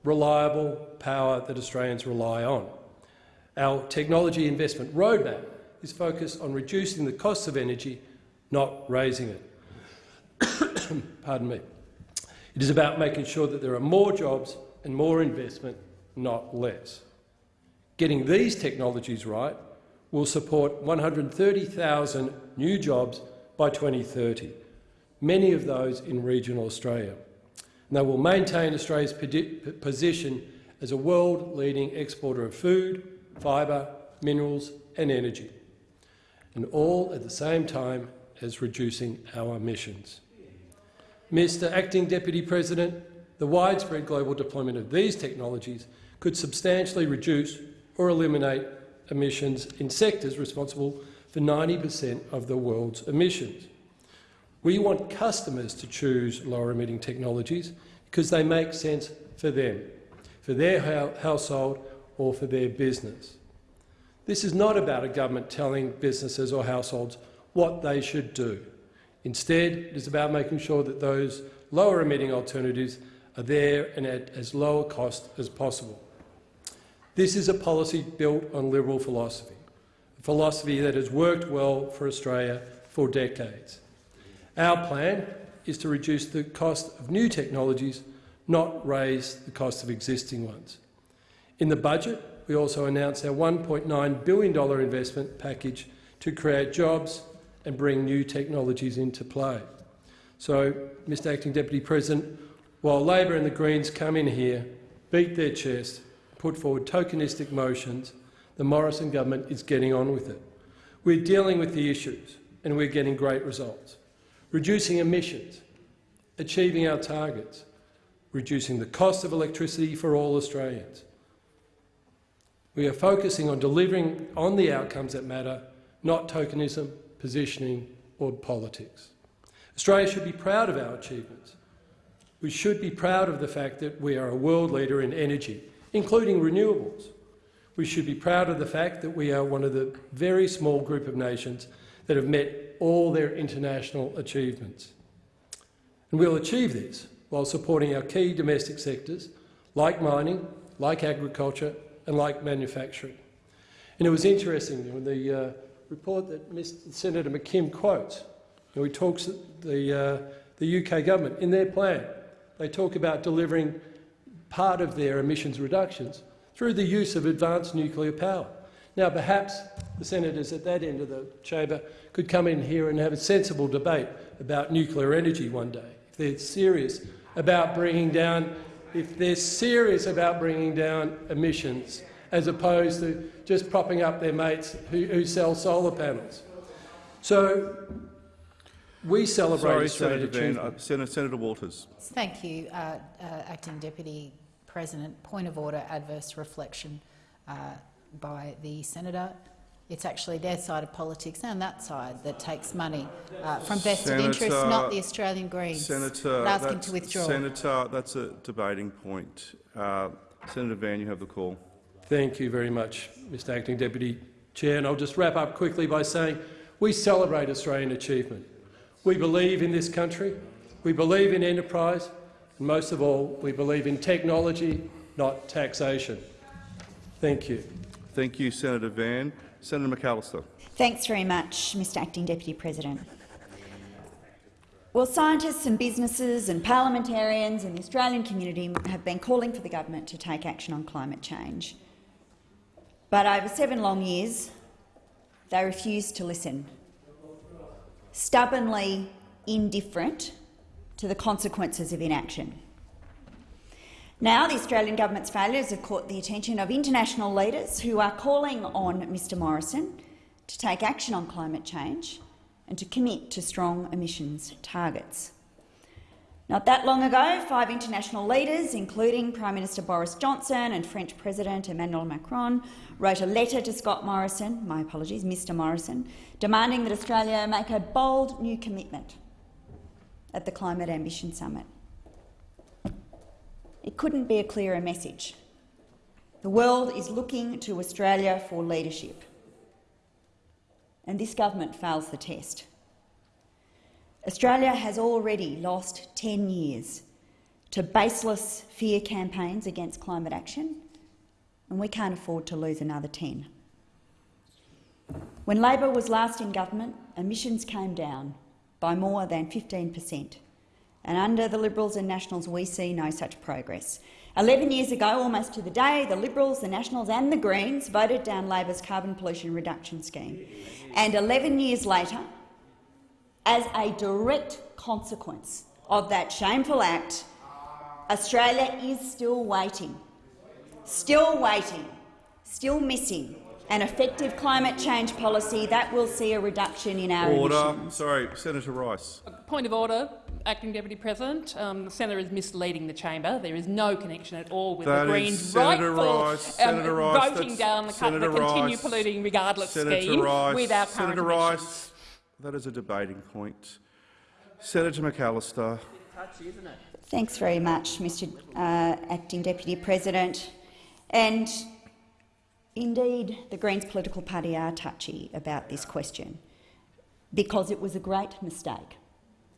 reliable power that Australians rely on. Our technology investment roadmap is focused on reducing the costs of energy, not raising it. [COUGHS] Pardon me. It is about making sure that there are more jobs and more investment, not less. Getting these technologies right will support 130,000 new jobs by 2030, many of those in regional Australia. And they will maintain Australia's position as a world-leading exporter of food, fibre, minerals and energy, and all at the same time as reducing our emissions. Mr Acting Deputy President, the widespread global deployment of these technologies could substantially reduce or eliminate emissions in sectors responsible for 90 per cent of the world's emissions. We want customers to choose lower-emitting technologies because they make sense for them, for their household or for their business. This is not about a government telling businesses or households what they should do. Instead, it is about making sure that those lower-emitting alternatives are there and at as low a cost as possible. This is a policy built on Liberal philosophy, philosophy that has worked well for Australia for decades. Our plan is to reduce the cost of new technologies, not raise the cost of existing ones. In the budget, we also announced our $1.9 billion investment package to create jobs and bring new technologies into play. So, Mr Acting Deputy President, while Labor and the Greens come in here, beat their chest, put forward tokenistic motions, the Morrison government is getting on with it. We're dealing with the issues and we're getting great results. Reducing emissions, achieving our targets, reducing the cost of electricity for all Australians. We are focusing on delivering on the outcomes that matter, not tokenism, positioning or politics. Australia should be proud of our achievements. We should be proud of the fact that we are a world leader in energy, including renewables. We should be proud of the fact that we are one of the very small group of nations that have met all their international achievements. And we'll achieve this while supporting our key domestic sectors like mining, like agriculture and like manufacturing. And it was interesting when the uh, report that Mr Senator McKim quotes, you he talks the, uh, the UK government in their plan, they talk about delivering part of their emissions reductions through the use of advanced nuclear power. Now, perhaps the senators at that end of the chamber could come in here and have a sensible debate about nuclear energy one day, if they're serious about bringing down, if they're serious about bringing down emissions, as opposed to just propping up their mates who, who sell solar panels. So we celebrate Sorry, Australian Senator Van, uh. Senator, Senator Waters. Thank you, uh, uh, Acting Deputy President. Point of order, adverse reflection uh, by the senator. It's actually their side of politics and that side that takes money uh, from vested Senator- interests, not the Australian Greens. Senator, I'd ask him that's- to withdraw. Senator, that's a debating point. Uh, Senator Van, you have the call. Thank you very much, Mr Acting Deputy Chair. And I'll just wrap up quickly by saying we celebrate Australian achievement. We believe in this country, we believe in enterprise, and most of all, we believe in technology, not taxation. Thank you. Thank you, Senator Van. Senator McAllister. Thanks very much, Mr Acting Deputy President. Well, scientists and businesses and parliamentarians and the Australian community have been calling for the government to take action on climate change. But over seven long years, they refused to listen, stubbornly indifferent to the consequences of inaction. Now, the Australian government's failures have caught the attention of international leaders who are calling on Mr Morrison to take action on climate change and to commit to strong emissions targets. Not that long ago, five international leaders, including Prime Minister Boris Johnson and French President Emmanuel Macron, wrote a letter to Scott Morrison, my apologies, Mr Morrison, demanding that Australia make a bold new commitment at the Climate Ambition Summit. It couldn't be a clearer message. The world is looking to Australia for leadership, and this government fails the test. Australia has already lost 10 years to baseless fear campaigns against climate action, and we can't afford to lose another 10. When Labor was last in government, emissions came down by more than 15 per cent, and under the Liberals and Nationals we see no such progress. Eleven years ago, almost to the day, the Liberals, the Nationals and the Greens voted down Labor's carbon pollution reduction scheme. And 11 years later, as a direct consequence of that shameful act, Australia is still waiting, still waiting, still missing an effective climate change policy that will see a reduction in our Order. emissions. Sorry, Senator Rice. Point of order, Acting Deputy President. Um, the senator is misleading the chamber. There is no connection at all with That the Greens' Senator rightful Rice, um, Senator Rice, voting that's down the, cu- the continue Rice, polluting regardless Senator scheme Rice, with our current Senator emissions. Rice. That is a debating point. Senator McAllister. Thanks very much, Mr uh, Acting Deputy President. And indeed, the Greens political party are touchy about this question because it was a great mistake.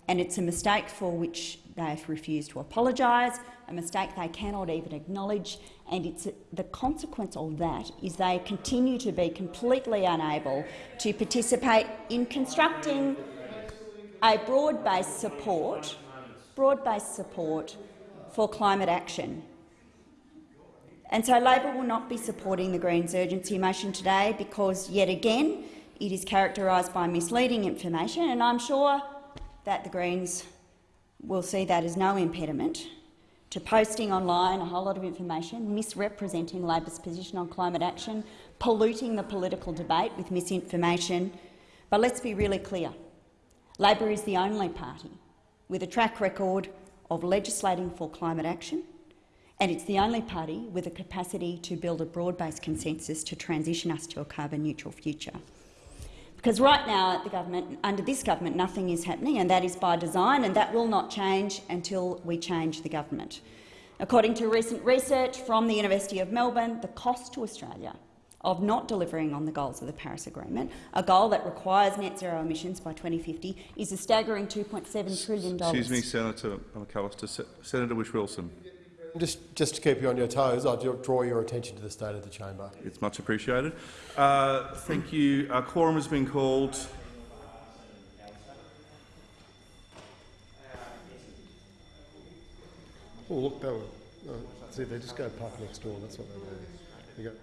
And it's a mistake for which they have refused to apologise, a mistake they cannot even acknowledge, and it's the consequence of that is they continue to be completely unable to participate in constructing a broad-based support, broad-based support for climate action. And so Labor will not be supporting the Greens' urgency motion today because, yet again, it is characterised by misleading information, and I'm sure that the Greens will see that as no impediment to posting online a whole lot of information, misrepresenting Labor's position on climate action, polluting the political debate with misinformation. But let's be really clear. Labor is the only party with a track record of legislating for climate action, and it's the only party with a capacity to build a broad-based consensus to transition us to a carbon-neutral future. Because right now, the government, under this government, nothing is happening, and that is by design, and that will not change until we change the government. According to recent research from the University of Melbourne, the cost to Australia of not delivering on the goals of the Paris Agreement, a goal that requires net zero emissions by 2050, is a staggering $2.7 trillion. Excuse me, Senator McAllister. Senator Whish-Wilson. Just, just to keep you on your toes, I draw your attention to the state of the chamber. It's much appreciated. Uh, thank you. Our quorum has been called. Oh, look, they were. Uh, see, they just go park next door. That's what they do. You go.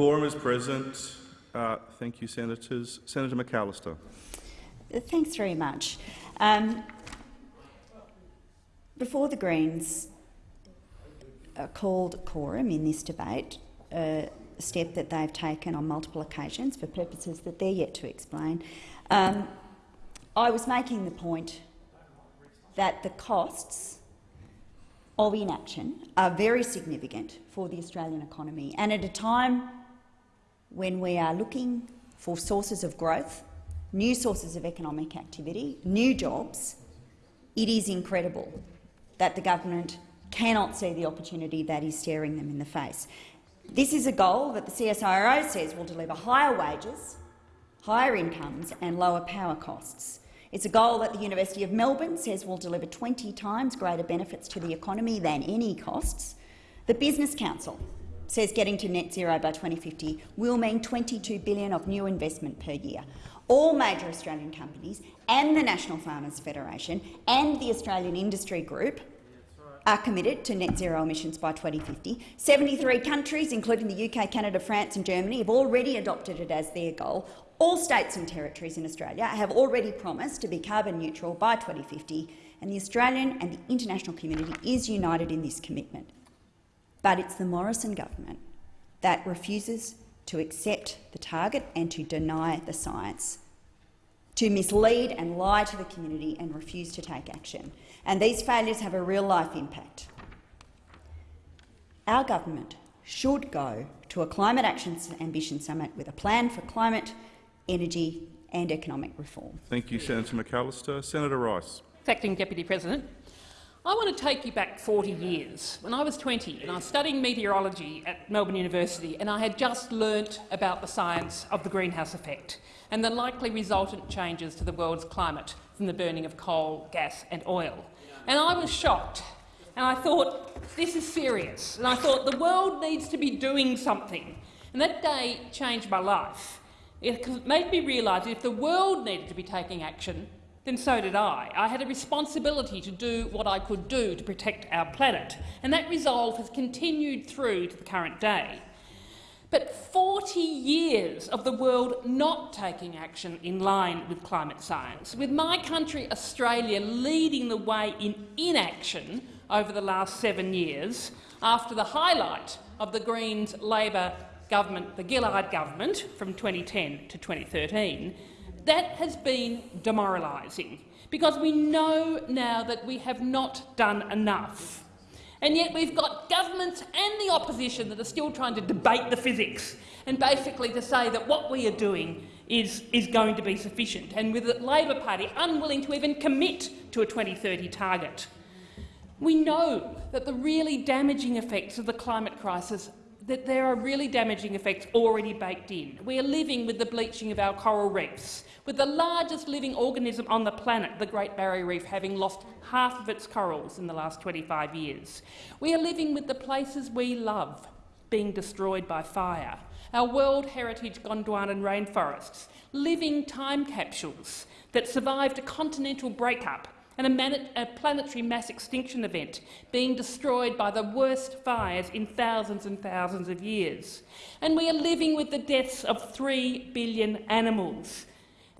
Quorum is present. Uh, thank you, Senators. Senator McAllister. Thanks very much. Um, before the Greens uh, called quorum in this debate, uh, a step that they've taken on multiple occasions for purposes that they're yet to explain, um, I was making the point that the costs of inaction are very significant for the Australian economy, and at a time when we are looking for sources of growth, new sources of economic activity, new jobs, it is incredible that the government cannot see the opportunity that is staring them in the face. This is a goal that the CSIRO says will deliver higher wages, higher incomes and lower power costs. It's a goal that the University of Melbourne says will deliver 20 times greater benefits to the economy than any costs. The Business Council says getting to net zero by 2050 will mean 22 billion of new investment per year. All major Australian companies and the National Farmers Federation and the Australian Industry Group are committed to net zero emissions by 2050. 73 countries, including the UK, Canada, France and Germany, have already adopted it as their goal. All states and territories in Australia have already promised to be carbon neutral by 2050, and the Australian and the international community is united in this commitment. But it's the Morrison government that refuses to accept the target and to deny the science, to mislead and lie to the community and refuse to take action. And these failures have a real-life impact. Our government should go to a Climate Action Ambition Summit with a plan for climate, energy and economic reform. Thank you, Senator McAllister. Senator Rice. Acting Deputy President. I want to take you back 40 years. When I was 20 and I was studying meteorology at Melbourne University and I had just learnt about the science of the greenhouse effect and the likely resultant changes to the world's climate from the burning of coal, gas and oil. And I was shocked and I thought, this is serious. And I thought, the world needs to be doing something. And that day changed my life. It made me realise that if the world needed to be taking action, then so did I. I had a responsibility to do what I could do to protect our planet, and that resolve has continued through to the current day. But 40 years of the world not taking action in line with climate science, with my country Australia leading the way in inaction over the last seven years, after the highlight of the Greens Labor government, the Gillard government, from 2010 to 2013, that has been demoralising, because we know now that we have not done enough. And yet we've got governments and the opposition that are still trying to debate the physics and basically to say that what we are doing is, is going to be sufficient, and with the Labor Party unwilling to even commit to a 2030 target. We know that the really damaging effects of the climate crisis that there are really damaging effects already baked in. We are living with the bleaching of our coral reefs, with the largest living organism on the planet, the Great Barrier Reef, having lost half of its corals in the last 25 years. We are living with the places we love being destroyed by fire, our World Heritage Gondwanan rainforests, living time capsules that survived a continental breakup and a, a, planetary mass extinction event being destroyed by the worst fires in thousands and thousands of years. And we are living with the deaths of three billion animals.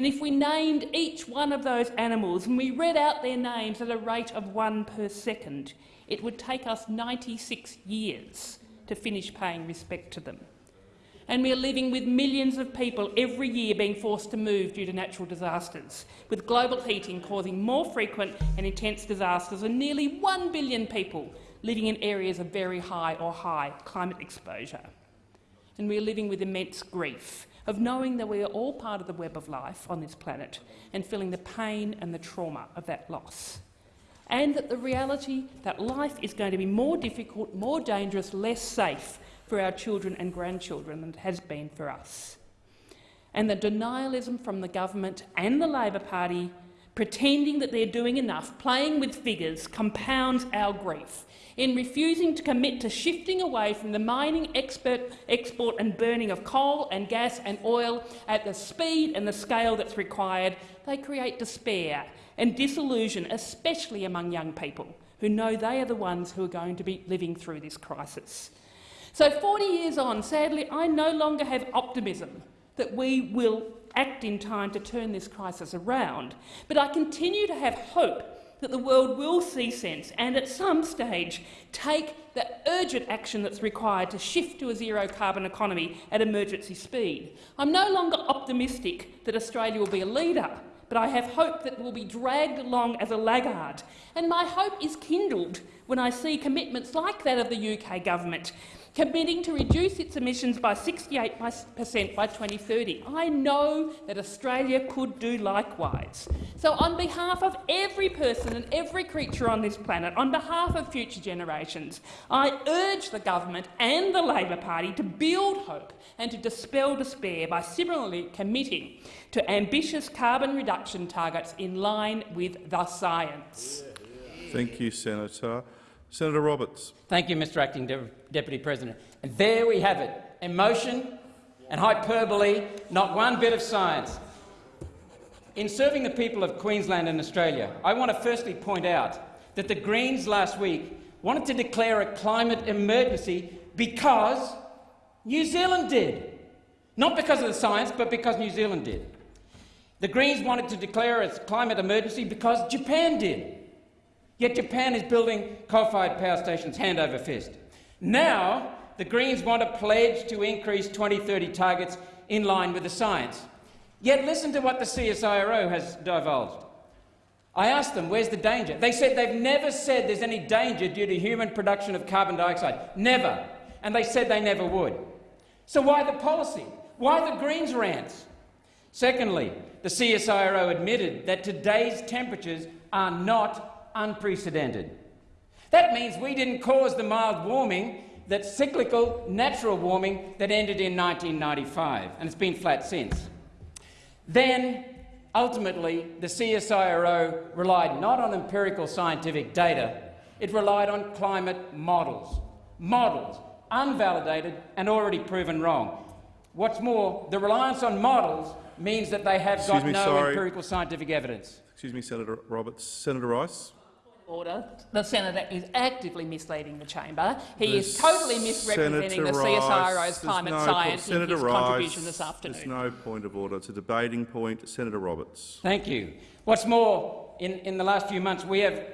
And if we named each one of those animals and we read out their names at a rate of one per second, it would take us 96 years to finish paying respect to them and we are living with millions of people every year being forced to move due to natural disasters, with global heating causing more frequent and intense disasters and nearly 1 billion people living in areas of very high or high climate exposure. And we are living with immense grief of knowing that we are all part of the web of life on this planet and feeling the pain and the trauma of that loss. And that the reality that life is going to be more difficult, more dangerous, less safe for our children and grandchildren than it has been for us. And the denialism from the government and the Labor Party pretending that they're doing enough, playing with figures, compounds our grief. In refusing to commit to shifting away from the mining, expert, export and burning of coal and gas and oil at the speed and the scale that's required, they create despair and disillusion, especially among young people who know they are the ones who are going to be living through this crisis. So 40 years on, sadly, I no longer have optimism that we will act in time to turn this crisis around, but I continue to have hope that the world will see sense and at some stage take the urgent action that's required to shift to a zero-carbon economy at emergency speed. I'm no longer optimistic that Australia will be a leader, but I have hope that we'll be dragged along as a laggard. And my hope is kindled when I see commitments like that of the UK government committing to reduce its emissions by 68 per cent by 2030. I know that Australia could do likewise. So on behalf of every person and every creature on this planet, on behalf of future generations, I urge the government and the Labor Party to build hope and to dispel despair by similarly committing to ambitious carbon reduction targets in line with the science. Thank you, Senator. Senator Roberts. Thank you, Mr Acting De Deputy President. And there we have it, emotion and hyperbole, not one bit of science. In serving the people of Queensland and Australia, I want to firstly point out that the Greens last week wanted to declare a climate emergency because New Zealand did. Not because of the science, but because New Zealand did. The Greens wanted to declare a climate emergency because Japan did. Yet Japan is building coal-fired power stations hand over fist. Now, the Greens want a pledge to increase 2030 targets in line with the science. Yet listen to what the CSIRO has divulged. I asked them, where's the danger? They said they've never said there's any danger due to human production of carbon dioxide. Never. And they said they never would. So why the policy? Why the Greens rants? Secondly, the CSIRO admitted that today's temperatures are not unprecedented. That means we didn't cause the mild warming, that cyclical natural warming that ended in 1995, and it's been flat since. Then, ultimately, the CSIRO relied not on empirical scientific data, it relied on climate models. Models, unvalidated and already proven wrong. What's more, the reliance on models means that they have Excuse got me, no sorry. empirical scientific evidence. Excuse me, Senator Roberts. Senator Rice. Order. The senator is actively misleading the chamber. He The is totally misrepresenting Senator the CSIRO's there's climate no science Senator in his Rice, contribution this afternoon. There's no point of order. It's a debating point. Senator Roberts. Thank you. What's more, in, in the last few months, we have,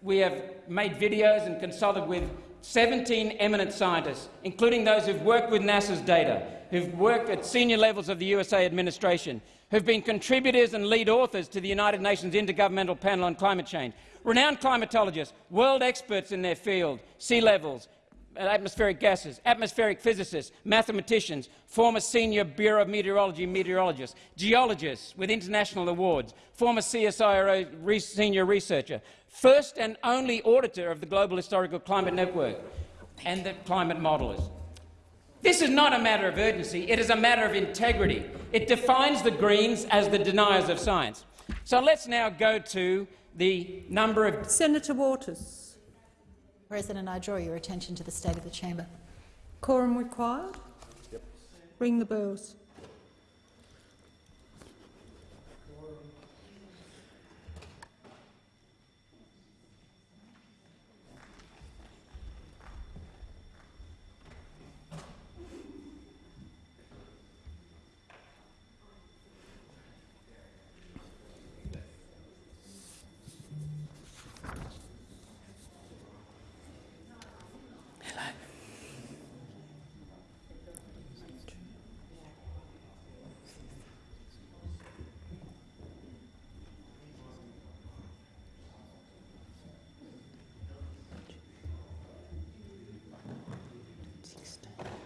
we have made videos and consulted with 17 eminent scientists, including those who've worked with NASA's data, who've worked at senior levels of the USA administration, who've been contributors and lead authors to the United Nations Intergovernmental Panel on Climate Change, renowned climatologists, world experts in their field, sea levels, atmospheric gases, atmospheric physicists, mathematicians, former senior Bureau of Meteorology meteorologists, geologists with international awards, former CSIRO re senior researcher, first and only auditor of the Global Historical Climate Network, and the climate modellers. This is not a matter of urgency, it is a matter of integrity. It defines the Greens as the deniers of science. So let's now go to the number of— Senator Waters. President, I draw your attention to the state of the chamber. Quorum required? Ring the bells.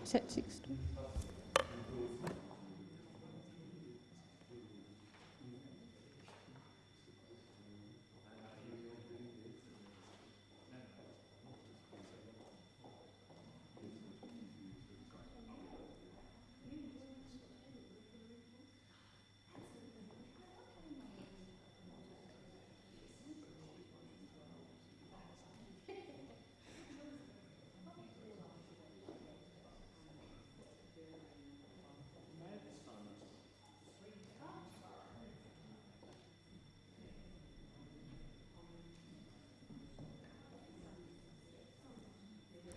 Is that 16?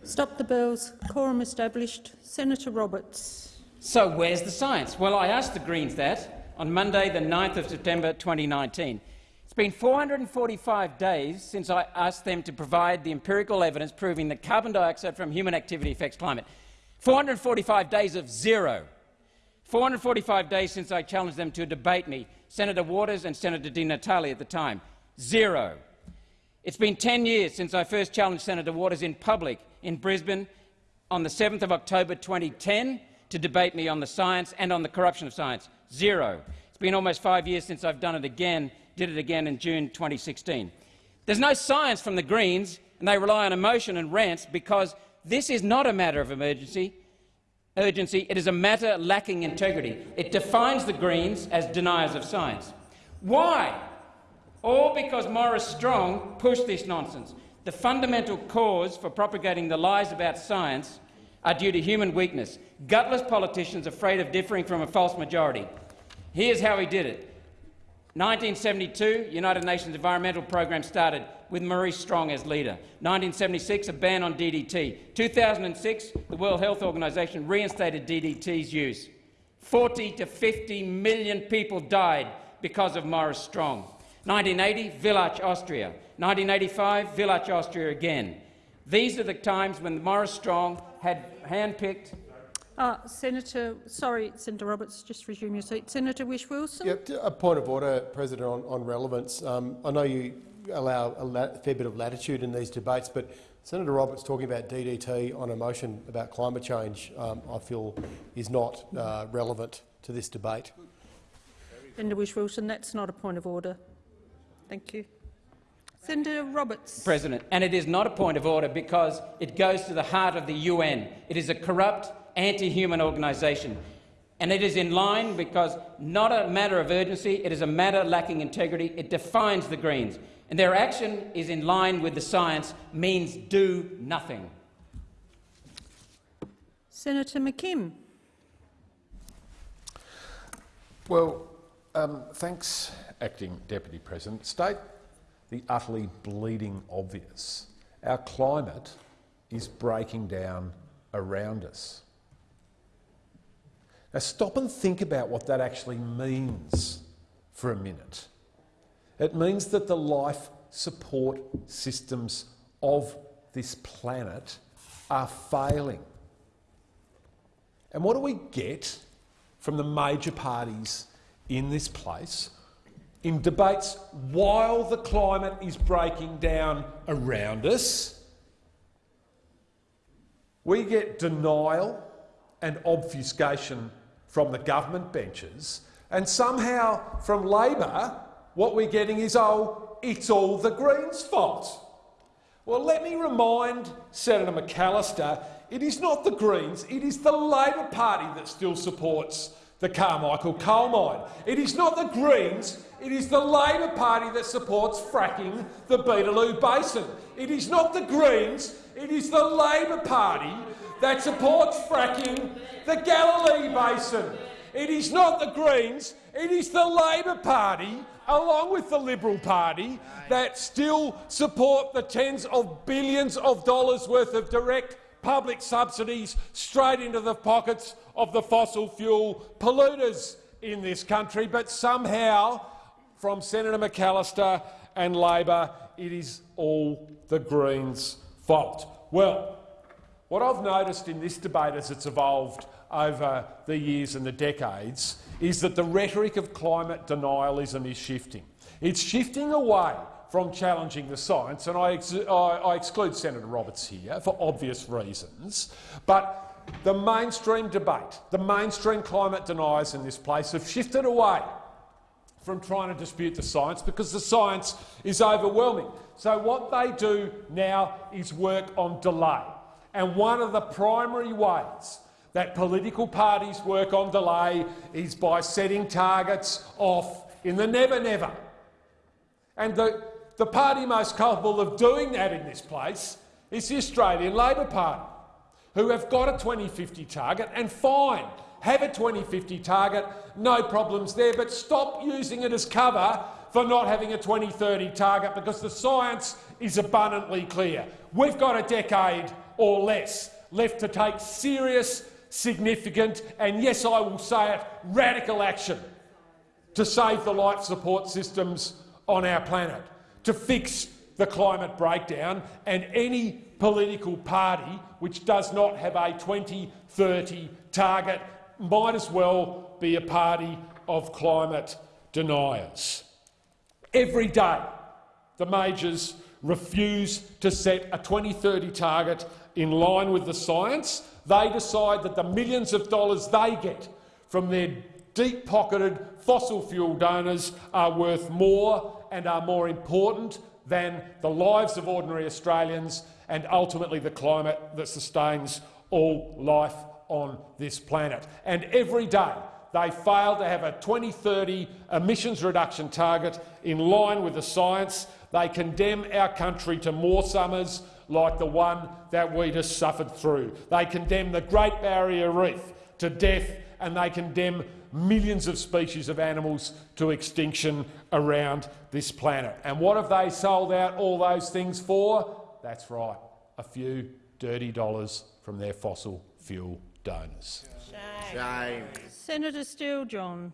Stop the bells. Quorum established. Senator Roberts. So where's the science? Well, I asked the Greens that on Monday, the 9th of September 2019. It's been 445 days since I asked them to provide the empirical evidence proving that carbon dioxide from human activity affects climate. 445 days of zero. 445 days since I challenged them to debate me, Senator Waters and Senator Di Natale at the time. Zero. It's been 10 years since I first challenged Senator Waters in public in Brisbane on the 7th of October 2010 to debate me on the science and on the corruption of science. Zero. It's been almost five years since I've done it again, did it again in June 2016. There's no science from the Greens, and they rely on emotion and rants because this is not a matter of emergency. Urgency. It is a matter lacking integrity. It defines the Greens as deniers of science. Why? All because Maurice Strong pushed this nonsense. The fundamental cause for propagating the lies about science are due to human weakness, gutless politicians afraid of differing from a false majority. Here's how he did it. 1972, United Nations Environmental Programme started with Maurice Strong as leader. 1976, a ban on DDT. 2006, the World Health Organization reinstated DDT's use. 40 to 50 million people died because of Maurice Strong. 1980, Villach, Austria. 1985, Villach, Austria again. These are the times when Maurice Strong had handpicked Uh, Senator, sorry, Senator Roberts, just resume your seat. Senator Whish-Wilson. Yep, a point of order, President, on, on relevance. Um, I know you allow a fair bit of latitude in these debates, but Senator Roberts talking about DDT on a motion about climate change, um, I feel, is not uh, relevant to this debate. Senator Whish-Wilson, that's not a point of order. Thank you. Senator Roberts. President, and it is not a point of order because it goes to the heart of the UN. It is a corrupt, anti-human organisation. And it is in line because not a matter of urgency, it is a matter lacking integrity. It defines the Greens. And their action is in line with the science, means do nothing. Senator McKim. Well, Um, thanks, Acting Deputy President. State the utterly bleeding obvious. Our climate is breaking down around us. Now stop and think about what that actually means for a minute. It means that the life support systems of this planet are failing. And what do we get from the major parties in this place in debates while the climate is breaking down around us? We get denial and obfuscation from the government benches, and somehow from Labor, what we're getting is, oh, it's all the Greens' fault. Well, let me remind Senator McAllister, it is not the Greens, it is the Labor Party that still supports the Carmichael coal mine. It is not the Greens, it is the Labor Party that supports fracking the Beetaloo Basin. It is not the Greens, it is the Labor Party that supports fracking the Galilee Basin. It is not the Greens, it is the Labor Party, along with the Liberal Party, that still support the tens of billions of dollars worth of direct public subsidies straight into the pockets of the fossil fuel polluters in this country. But somehow, from Senator McAllister and Labor, it is all the Greens' fault. Well, what I've noticed in this debate as it's evolved over the years and the decades is that the rhetoric of climate denialism is shifting. It's shifting away from challenging the science, and I, ex I, I exclude Senator Roberts here for obvious reasons, but the mainstream debate, the mainstream climate deniers in this place have shifted away from trying to dispute the science because the science is overwhelming. So what they do now is work on delay. And one of the primary ways that political parties work on delay is by setting targets off in the never-never. And the, the party most culpable of doing that in this place is the Australian Labor Party, who have got a 2050 target, and fine, have a 2050 target, no problems there, but stop using it as cover for not having a 2030 target because the science is abundantly clear. We've got a decade or less left to take serious, significant and, yes, I will say it, radical action to save the life support systems on our planet, to fix the climate breakdown, and any political party which does not have a 2030 target might as well be a party of climate deniers. Every day the majors refuse to set a 2030 target in line with the science. They decide that the millions of dollars they get from their deep-pocketed fossil fuel donors are worth more and are more important than the lives of ordinary Australians and ultimately the climate that sustains all life on this planet. And every day they fail to have a 2030 emissions reduction target in line with the science. They condemn our country to more summers like the one that we just suffered through. They condemn the Great Barrier Reef to death and they condemn millions of species of animals to extinction around this planet. And what have they sold out all those things for? That's right, a few dirty dollars from their fossil fuel donors. Shame. Senator Steele John.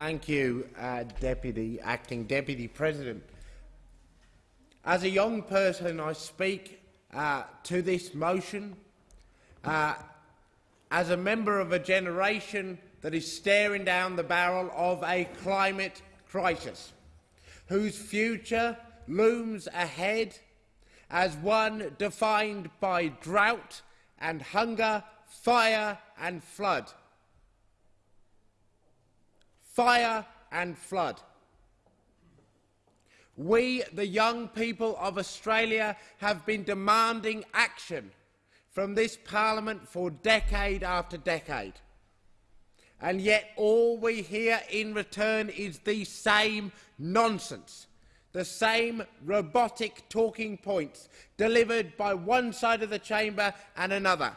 Thank you, uh, Deputy Acting Deputy President. As a young person, I speak uh, to this motion uh, as a member of a generation that is staring down the barrel of a climate crisis, whose future looms ahead as one defined by drought and hunger, fire and flood. Fire and flood. We, the young people of Australia, have been demanding action from this parliament for decade after decade. And yet all we hear in return is the same nonsense, the same robotic talking points delivered by one side of the chamber and another.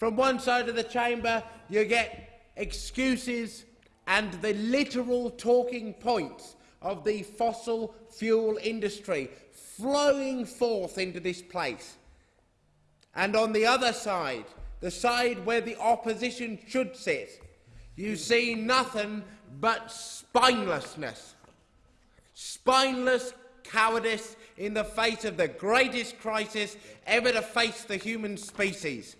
From one side of the chamber you get excuses and the literal talking points of the fossil fuel industry flowing forth into this place. And on the other side, the side where the opposition should sit, you see nothing but spinelessness. Spineless cowardice in the face of the greatest crisis ever to face the human species.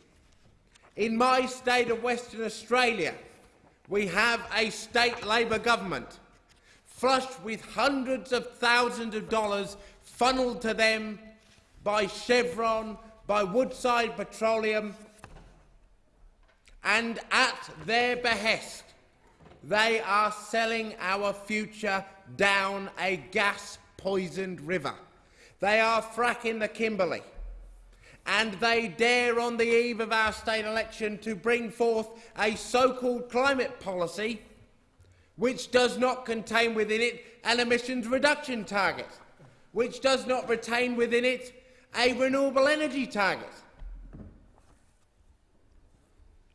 In my state of Western Australia, we have a state Labor government flushed with hundreds of thousands of dollars funnelled to them by Chevron, by Woodside Petroleum, and at their behest, they are selling our future down a gas-poisoned river. They are fracking the Kimberley and they dare on the eve of our state election to bring forth a so-called climate policy which does not contain within it an emissions reduction target, which does not retain within it a renewable energy target.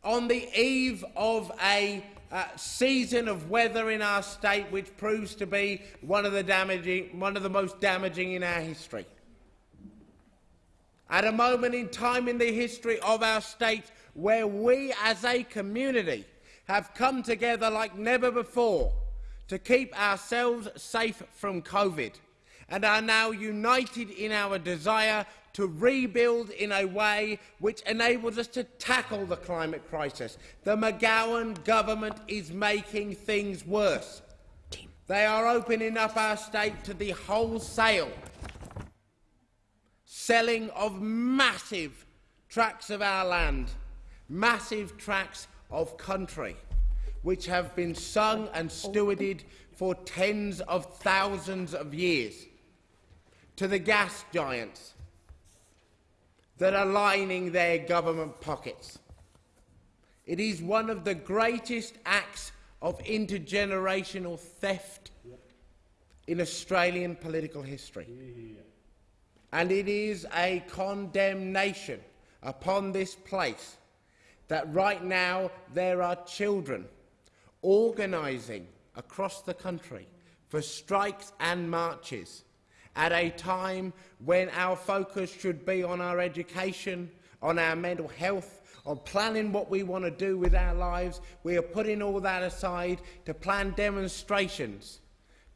On the eve of a uh, season of weather in our state which proves to be one of the, damaging, one of the most damaging in our history at a moment in time in the history of our state where we as a community have come together like never before to keep ourselves safe from COVID and are now united in our desire to rebuild in a way which enables us to tackle the climate crisis. The McGowan government is making things worse. They are opening up our state to the wholesale selling of massive tracts of our land, massive tracts of country, which have been sung and stewarded for tens of thousands of years, to the gas giants that are lining their government pockets. It is one of the greatest acts of intergenerational theft in Australian political history and it is a condemnation upon this place that right now there are children organising across the country for strikes and marches at a time when our focus should be on our education, on our mental health, on planning what we want to do with our lives. We are putting all that aside to plan demonstrations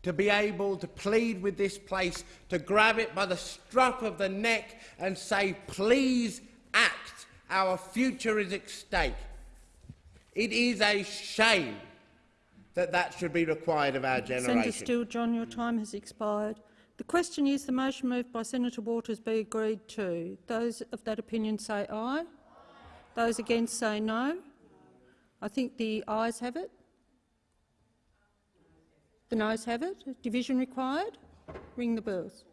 to be able to plead with this place, to grab it by the strap of the neck and say, please act, our future is at stake. It is a shame that that should be required of our generation. Senator Steele, John, your time has expired. The question is the motion moved by Senator Waters be agreed to. Those of that opinion say aye. Those against say no. I think the ayes have it. The noes have it. Division required. Ring the bells.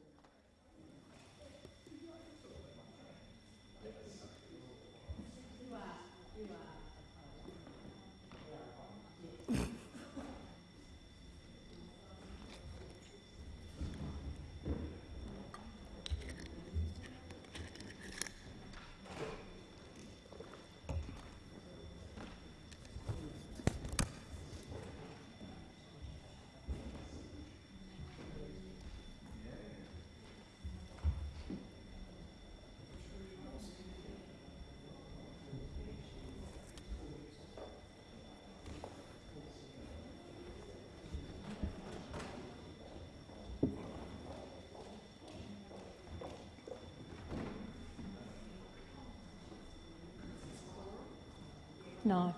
No.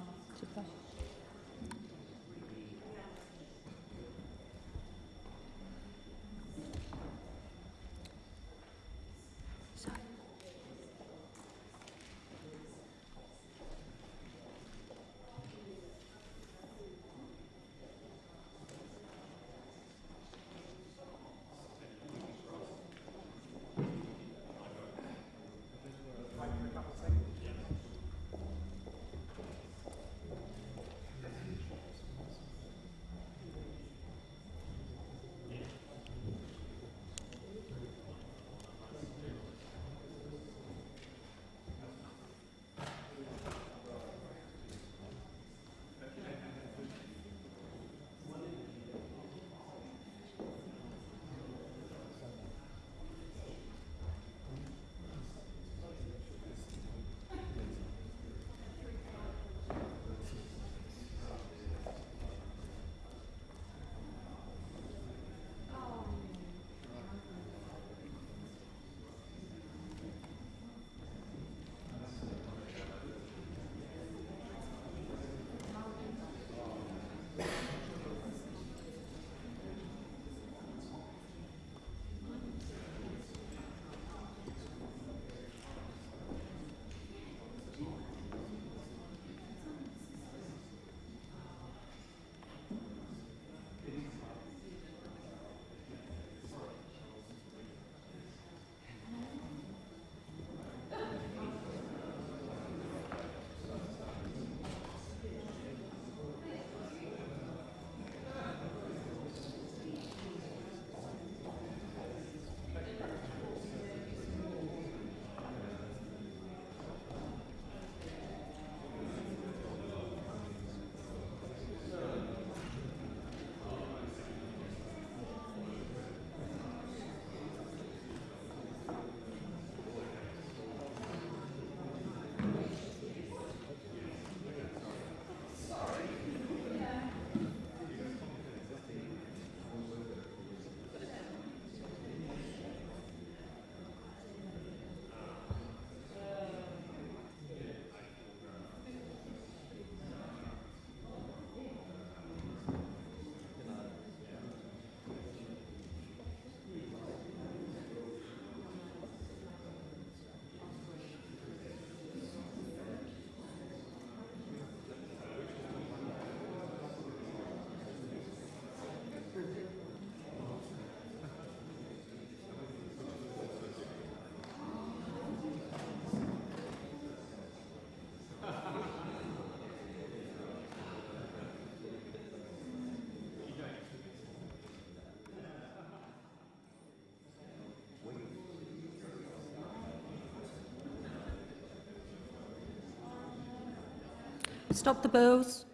Stop the bells.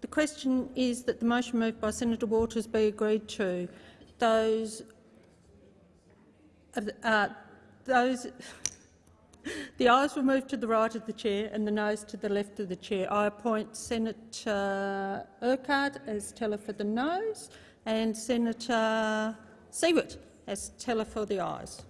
The question is that the motion moved by Senator Waters be agreed to. Those, uh, those [LAUGHS] the ayes will move to the right of the chair and the noes to the left of the chair. I appoint Senator Urquhart as teller for the noes and Senator Siewert as teller for the ayes.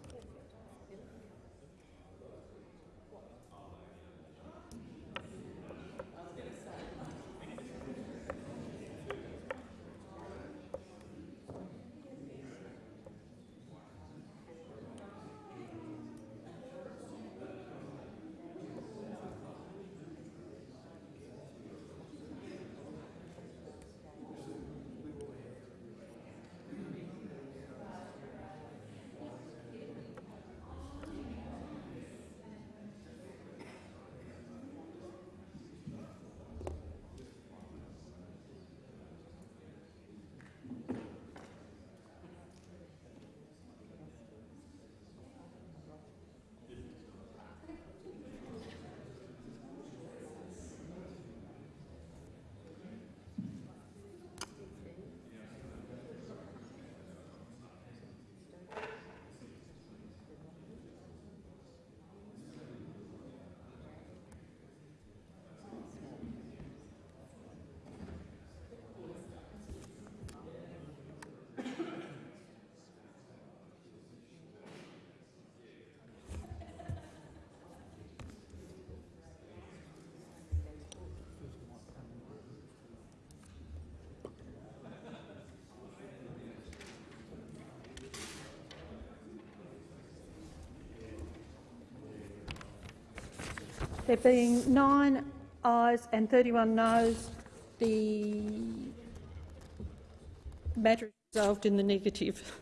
There being nine ayes and 31 noes, the matter is resolved in the negative.